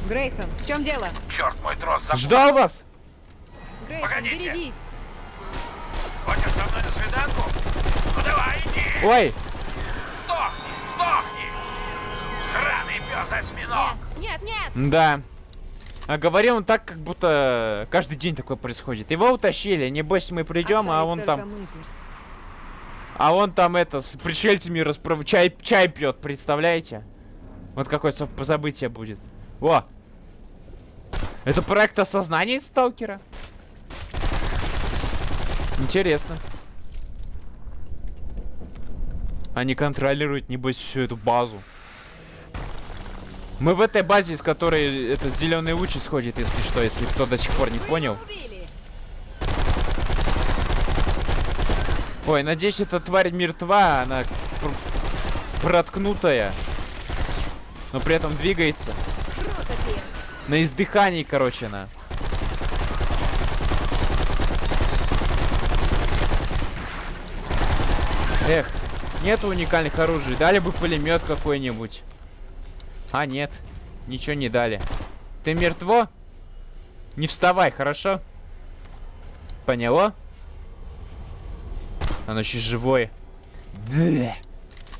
Грейсон, в чем дело? Черт, мой трос запутался. Ждал вас! Грейсон, Погодите. берегись. Хочешь со мной на свиданку? Ну давай, иди! Ой, Пес осьминог! Нет, нет, нет. да. А говорил он так, как будто каждый день такое происходит. Его утащили, небось мы придем, а Остались он там... мы, Пирс. А он там это, с пришельцами расправ... чай, чай пьет, представляете? Вот какое событие будет. О! Это проект осознания сталкера? Интересно. Они контролируют, небось, всю эту базу. Мы в этой базе, из которой этот зеленый луч исходит, если что, если кто до сих пор не понял. Ой, надеюсь, эта тварь мертва, она пр- проткнутая. Но при этом двигается. На издыхании, короче, она. Эх, нет уникальных оружий. Дали бы пулемет какой-нибудь. А, нет. Ничего не дали. Ты мертво? Не вставай, хорошо? Поняло? Оно еще живое. Блeh.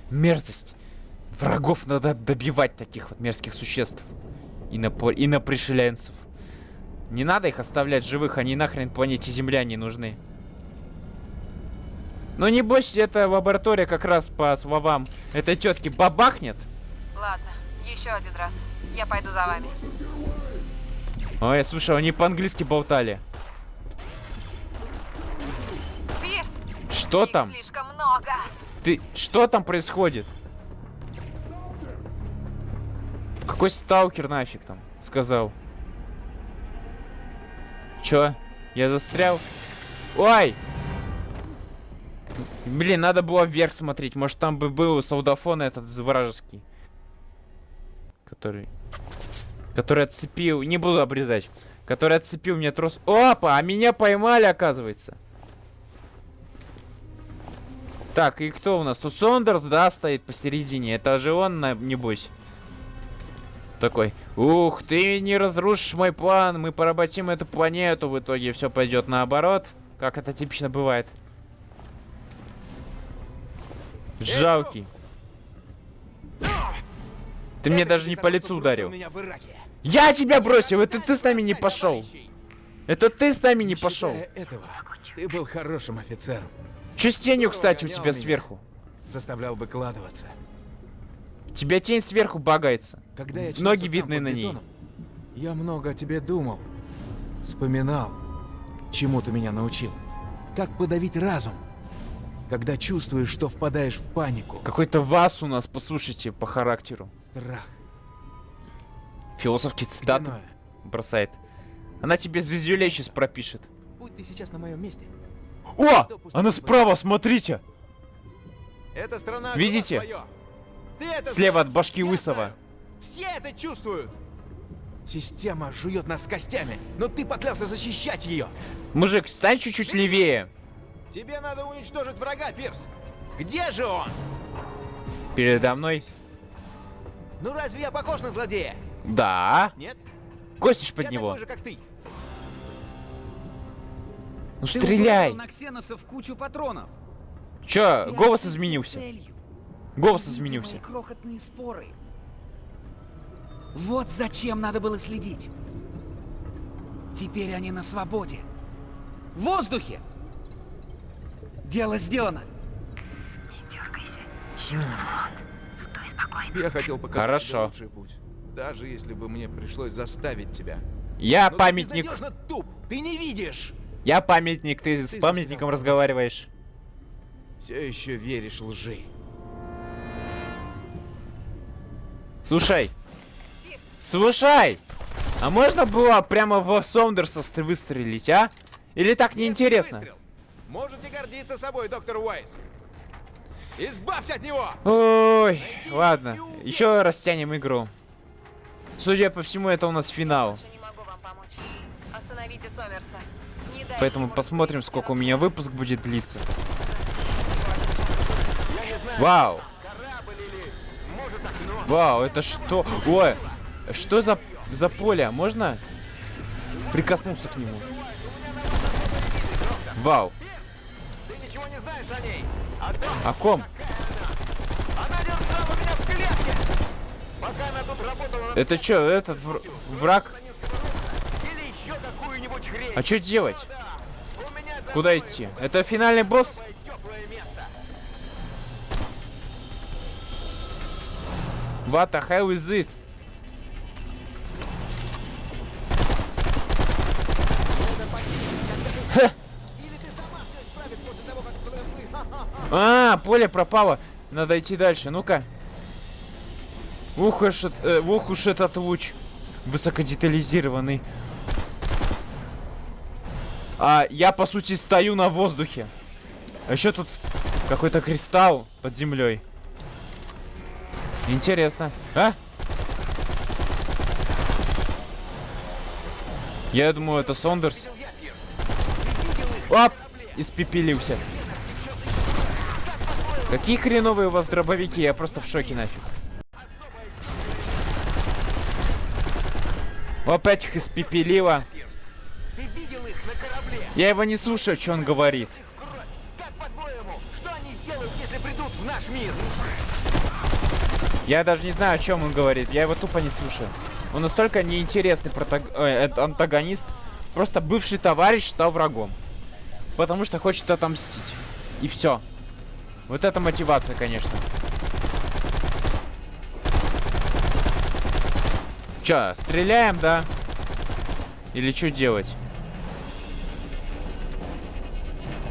Мерзость. Врагов надо добивать таких вот мерзких существ. И на, по- и на пришеленцев. Не надо их оставлять живых, они нахрен планете Земля не нужны. Ну небось, эта лаборатория как раз по словам этой тетки бабахнет. Ладно, еще один раз. Я пойду за вами. Ой, слушай, они по-английски болтали. Пирс! Что их там? слишком много. Ты... Что там происходит? Какой сталкер нафиг там? Сказал. Чё? Я застрял? Ой! Блин, надо было вверх смотреть. Может, там бы был солдафон этот вражеский. Который... Который отцепил... Не буду обрезать. Который отцепил мне трос... Опа! А меня поймали, оказывается. Так, и кто у нас? Тут Сондерс, да, стоит посередине. Это же он, небось. Такой, ух, ты не разрушишь мой план, мы поработим эту планету, в итоге все пойдет наоборот, как это типично бывает. Жалкий. Ты мне даже не по лицу ударил. Я тебя бросил, это ты с нами не пошел. Это ты с нами не пошел. ты был хорошим офицером. Че с тенью, кстати, у тебя сверху? Заставлял выкладываться. Тебя тень сверху багается. Когда я Ноги видны на ней. Я много о тебе думал. Вспоминал, чему ты меня научил. Как подавить разум, когда чувствуешь, что впадаешь в панику. Какой-то вас у нас, послушайте, по характеру. Страх. Философский цитаты бросает. Она тебе звездюлей сейчас пропишет. Будь ты сейчас на моем месте. О! Она справа, смотрите! Эта страна Видите? это Слева от башки я Лысого. Все это чувствуют. Система жует нас костями, но ты поклялся защищать ее. Мужик, стань чуть-чуть левее. Тебе надо уничтожить врага, Пирс. Где же он? Передо мной? Ну разве я похож на злодея? Да. Нет? Костишь под я него. такой же, как ты. Ну Ты стреляй. на ксеносов кучу патронов. Чё, Ты голос изменился. целью. Голос Видите изменился. крохотные споры. Вот зачем надо было следить. Теперь они на свободе. В воздухе. Дело сделано. Я хотел показать Хорошо. тебе лучший путь. Даже если бы мне пришлось заставить тебя. Я Но ты памятник. безнадежно туп. Ты не видишь. Я памятник. Ты с Ты памятником застрял. разговариваешь. Все еще веришь лжи. Слушай. Слушай! А можно было прямо в Сондерса ст- выстрелить, а? Или так неинтересно? Можете гордиться собой, доктор Уайс. Избавься от него! Ой, ладно. Еще растянем игру. Судя по всему, это у нас финал. Поэтому посмотрим, сколько у меня выпуск будет длиться. Вау! Вау, это что? Ой, что за, за поле? Можно прикоснуться к нему? Вау. О ком? Это что, этот вр- враг? А что делать? Куда идти? Это финальный босс? What the hell is it? Ха. А, поле пропало. Надо идти дальше. Ну-ка. Ух уж, э, ух уж этот луч. Высокодетализированный. А я, по сути, стою на воздухе. А еще тут какой-то кристалл под землей. Интересно. А? Я думаю, это Сондерс. Оп! Испепелился. Какие хреновые у вас дробовики, я просто в шоке нафиг. Оп, этих испепелило. Ты видел их корабле? Я его не слушаю, что он говорит. Я даже не знаю, о чем он говорит. Я его тупо не слушаю. Он настолько неинтересный протаг- э, антагонист. Просто бывший товарищ стал врагом. Потому что хочет отомстить. И все. Вот это мотивация, конечно. Че, стреляем, да? Или что делать?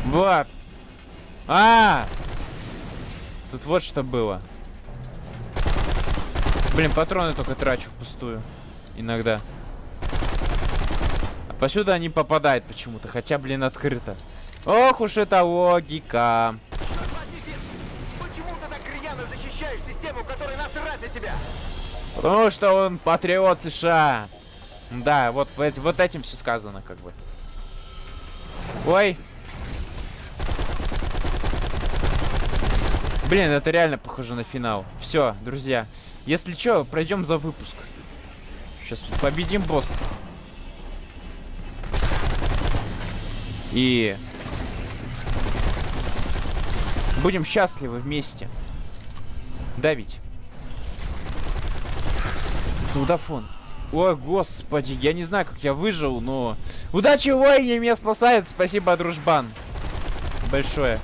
Вот. А! Тут вот что было. Блин, патроны только трачу впустую. Иногда. А посюда они попадают почему-то. Хотя, блин, открыто. Ох уж это логика. Тебя? Потому что он патриот США. Да, вот, вот этим все сказано, как бы. Ой. Блин, это реально похоже на финал. Все, друзья. Если что, пройдем за выпуск. Сейчас победим босса. И будем счастливы вместе. Да ведь? Солдафон. Ой, господи, я не знаю, как я выжил, но... Удачи в войне меня спасает, спасибо, дружбан. Большое.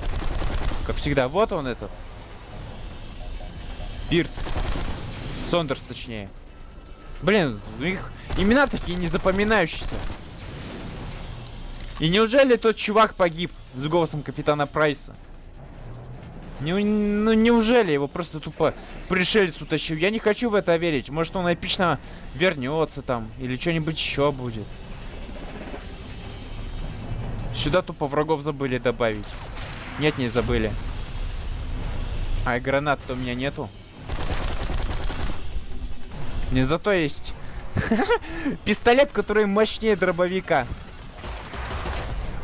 Как всегда, вот он этот. Пирс. Сондерс, точнее. Блин, у них имена такие незапоминающиеся. И неужели тот чувак погиб с голосом капитана Прайса? Не, ну неужели его просто тупо пришелец утащил? Я не хочу в это верить. Может он эпично вернется там. Или что-нибудь еще будет. Сюда тупо врагов забыли добавить. Нет, не забыли. А гранат-то у меня нету. Не зато есть пистолет, который мощнее дробовика.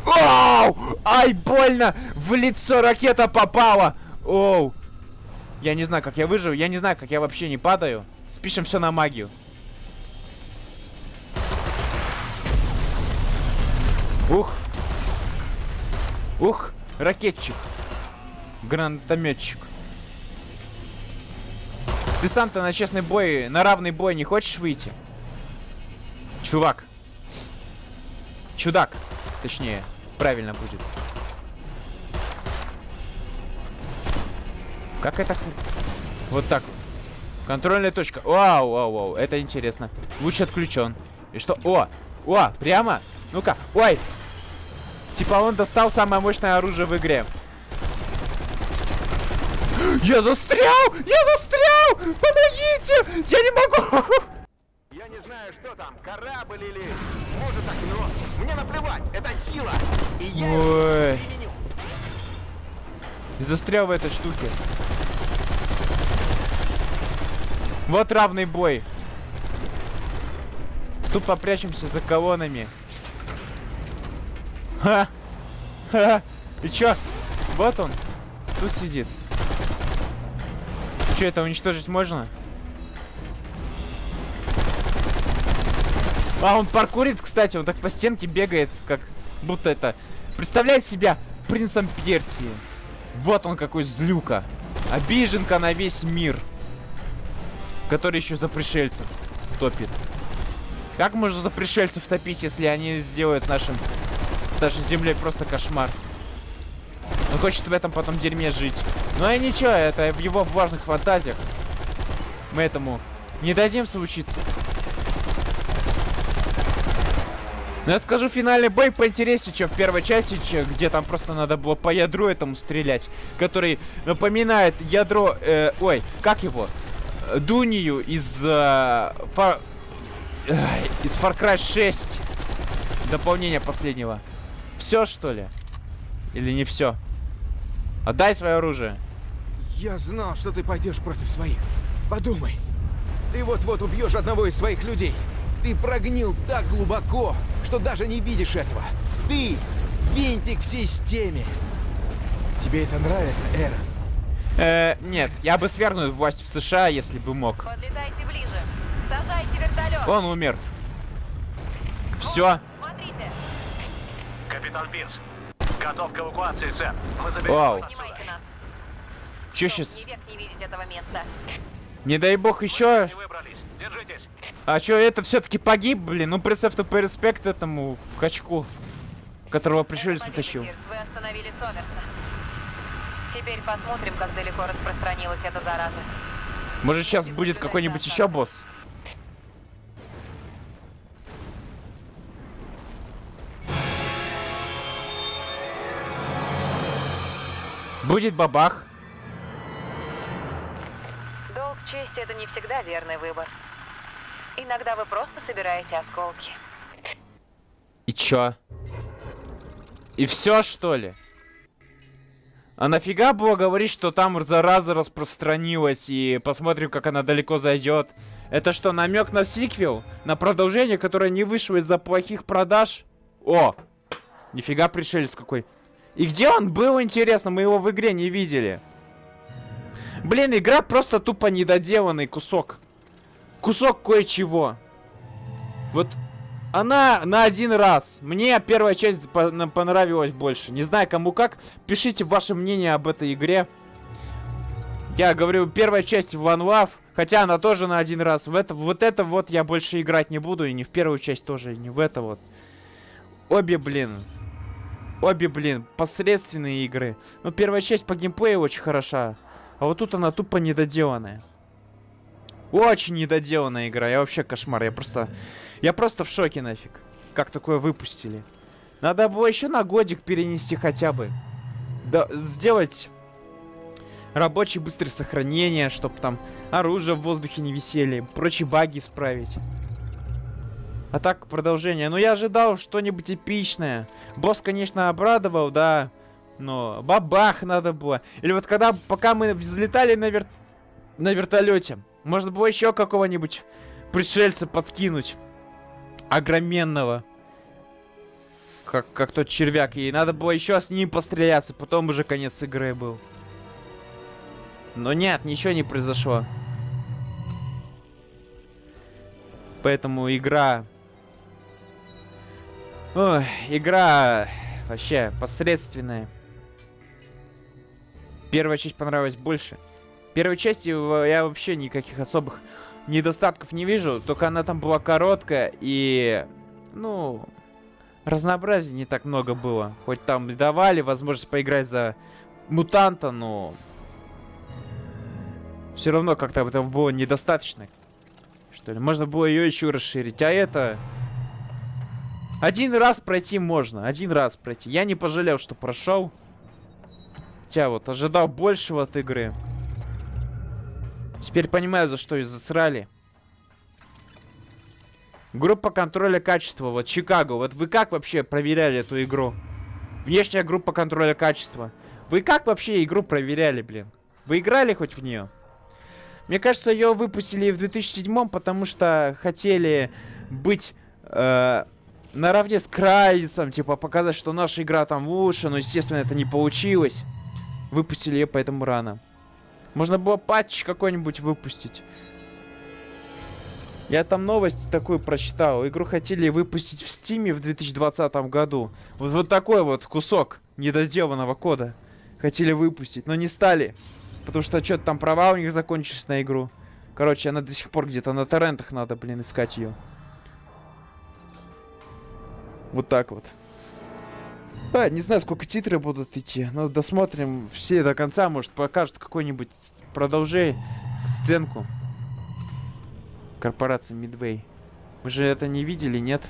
Оу! Ай, больно! В лицо ракета попала! Оу! Я не знаю, как я выживу. Я не знаю, как я вообще не падаю. Спишем все на магию. Ух. Ух, ракетчик. Гранатометчик. Ты сам-то на честный бой, на равный бой не хочешь выйти? Чувак. Чудак. Точнее, правильно будет. Как это? Вот так. Контрольная точка. Вау, вау, вау. Это интересно. Луч отключен. И что? О! О! Прямо? Ну-ка. Ой! Типа он достал самое мощное оружие в игре. Я застрял! Я застрял! Помогите! Я не могу! Я не знаю, что там, корабль или... Может, окно. Мне наплевать, это сила. И я Ой. Застрял в этой штуке. Вот равный бой. Тут попрячемся за колоннами. Ха! Ха! И чё? Вот он. Тут сидит. Чё, это уничтожить можно? А, он паркурит, кстати, он так по стенке бегает, как будто это... Представляет себя принцем Персии. Вот он какой злюка. Обиженка на весь мир. Который еще за пришельцев топит. Как можно за пришельцев топить, если они сделают с нашим... С нашей землей просто кошмар? Он хочет в этом потом дерьме жить. Ну и ничего, это в его влажных фантазиях. Мы этому не дадим случиться. Но я скажу, финальный бой поинтереснее, чем в первой части, где там просто надо было по ядру этому стрелять. Который напоминает ядро... э, ой, как его? Э, Дунию из... э, Фар... Ай, из Far Cry 6. Дополнение последнего. Все, что ли? Или не все? Отдай свое оружие. Я знал, что ты пойдешь против своих. Подумай. Ты вот-вот убьешь одного из своих людей. Ты прогнил так глубоко, что даже не видишь этого. Ты винтик в системе. Тебе это нравится, Эра? Э, нет, я бы свергнул власть в США, если бы мог. Подлетайте ближе. Сажайте вертолет. Он умер. Все. Смотрите. Капитан Пирс, готов к эвакуации, сэр. Мы заберем Вау. Че сейчас? Не видеть этого места. Не дай бог еще. А что, это все-таки погиб, блин? Ну, представь, тупой респект этому качку, которого пришелец утащил. Пирс, вы остановили Сомерса. Теперь посмотрим, как далеко распространилась эта зараза. Может, сейчас будет какой-нибудь еще босс? Будет бабах. Долг чести — это не всегда верный выбор. Иногда вы просто собираете осколки. И чё? И все, что ли? А нафига было говорить, что там зараза распространилась и посмотрим, как она далеко зайдет? Это что, намек на сиквел? На продолжение, которое не вышло из-за плохих продаж? О! Нифига пришелец какой. И где он был, интересно? Мы его в игре не видели. Блин, игра просто тупо недоделанный кусок. Кусок кое-чего. Вот она на один раз. Мне первая часть понравилась больше. Не знаю, кому как. Пишите ваше мнение об этой игре. Я говорю, первая часть в One Love. Хотя она тоже на один раз. В это, вот это вот я больше играть не буду. И не в первую часть тоже, и не в это вот. Обе, блин. Обе, блин, посредственные игры. Но первая часть по геймплею очень хороша. А вот тут она тупо недоделанная. Очень недоделанная игра. Я вообще кошмар. Я просто... Я просто в шоке нафиг. Как такое выпустили. Надо было еще на годик перенести хотя бы. Да, сделать рабочее быстрое сохранение, чтобы там оружие в воздухе не висели, прочие баги исправить. А так, продолжение. Ну, я ожидал что-нибудь эпичное. Босс, конечно, обрадовал, да. Но бабах надо было. Или вот когда, пока мы взлетали на, вер... на вертолете, можно было еще какого-нибудь пришельца подкинуть. Огроменного. Как, как тот червяк. И надо было еще с ним постреляться. Потом уже конец игры был. Но нет, ничего не произошло. Поэтому игра... Ой, игра вообще посредственная. Первая часть понравилась больше. Первой части я вообще никаких особых недостатков не вижу. Только она там была короткая и... Ну... Разнообразия не так много было. Хоть там и давали возможность поиграть за мутанта, но... Все равно как-то этого было недостаточно. Что ли? Можно было ее еще расширить. А это... Один раз пройти можно. Один раз пройти. Я не пожалел, что прошел. Хотя вот ожидал большего от игры. Теперь понимаю, за что ее засрали. Группа контроля качества. Вот Чикаго. Вот вы как вообще проверяли эту игру? Внешняя группа контроля качества. Вы как вообще игру проверяли, блин? Вы играли хоть в нее? Мне кажется, ее выпустили в 2007, потому что хотели быть э, наравне с Крайзисом, типа показать, что наша игра там лучше, но, естественно, это не получилось. Выпустили ее поэтому рано. Можно было патч какой-нибудь выпустить. Я там новость такую прочитал. Игру хотели выпустить в Стиме в 2020 году. Вот, вот такой вот кусок недоделанного кода хотели выпустить, но не стали. Потому что что-то там права у них закончились на игру. Короче, она до сих пор где-то на торрентах надо, блин, искать ее. Вот так вот. А, не знаю, сколько титры будут идти. Но досмотрим все до конца. Может, покажут какой-нибудь продолжение, сценку. Корпорация Midway. Мы же это не видели, нет?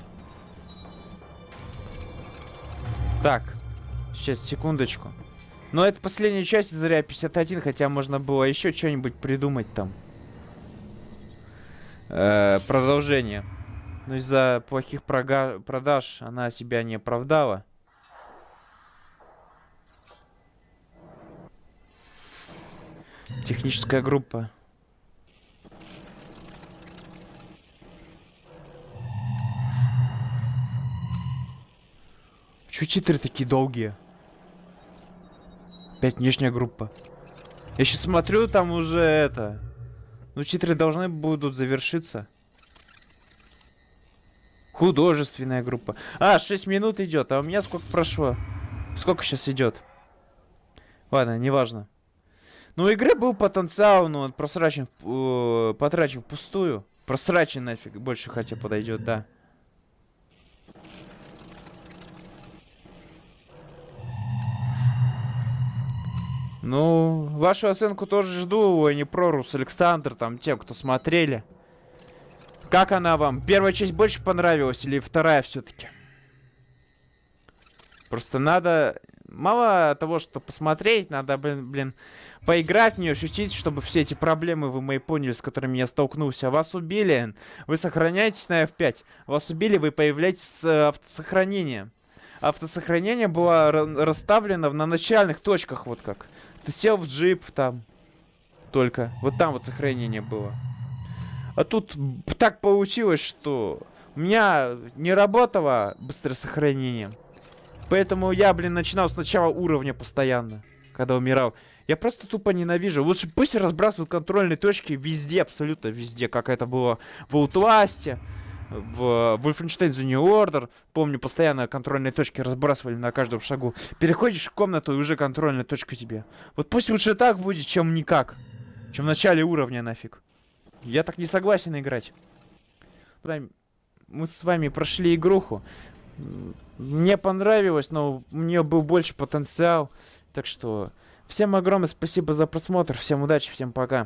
Так. Сейчас, секундочку. Но это последняя часть Заря 51, хотя можно было еще что-нибудь придумать там. Э продолжение. Но из-за плохих продаж она себя не оправдала. Техническая группа. Чё титры такие долгие? Опять внешняя группа. Я сейчас смотрю, там уже это... Ну, титры должны будут завершиться. Художественная группа. А, 6 минут идет. А у меня сколько прошло? Сколько сейчас идет? Ладно, неважно. Ну, у игры был потенциал, но он просрачен, э, потрачен впустую. Просрачен нафиг. Больше хотя подойдет, да. Ну, вашу оценку тоже жду, не прорус Александр, там, тем, кто смотрели. Как она вам? Первая часть больше понравилась или вторая все-таки? Просто надо... Мало того, что посмотреть, надо, блин, блин, поиграть в нее, ощутить, чтобы все эти проблемы вы мои поняли, с которыми я столкнулся. Вас убили, вы сохраняетесь на F5. Вас убили, вы появляетесь с э, автосохранением. Автосохранение было расставлено на начальных точках, вот как. Ты сел в джип там. Только. Вот там вот сохранение было. А тут так получилось, что у меня не работало быстрое сохранение. Поэтому я, блин, начинал с начала уровня постоянно, когда умирал. Я просто тупо ненавижу. Лучше пусть разбрасывают контрольные точки везде, абсолютно везде, как это было в Outlast в Wolfenstein The New Order. Помню, постоянно контрольные точки разбрасывали на каждом шагу. Переходишь в комнату, и уже контрольная точка тебе. Вот пусть лучше так будет, чем никак. Чем в начале уровня нафиг. Я так не согласен играть. Мы с вами прошли игруху. Мне понравилось, но у нее был больше потенциал. Так что всем огромное спасибо за просмотр. Всем удачи, всем пока.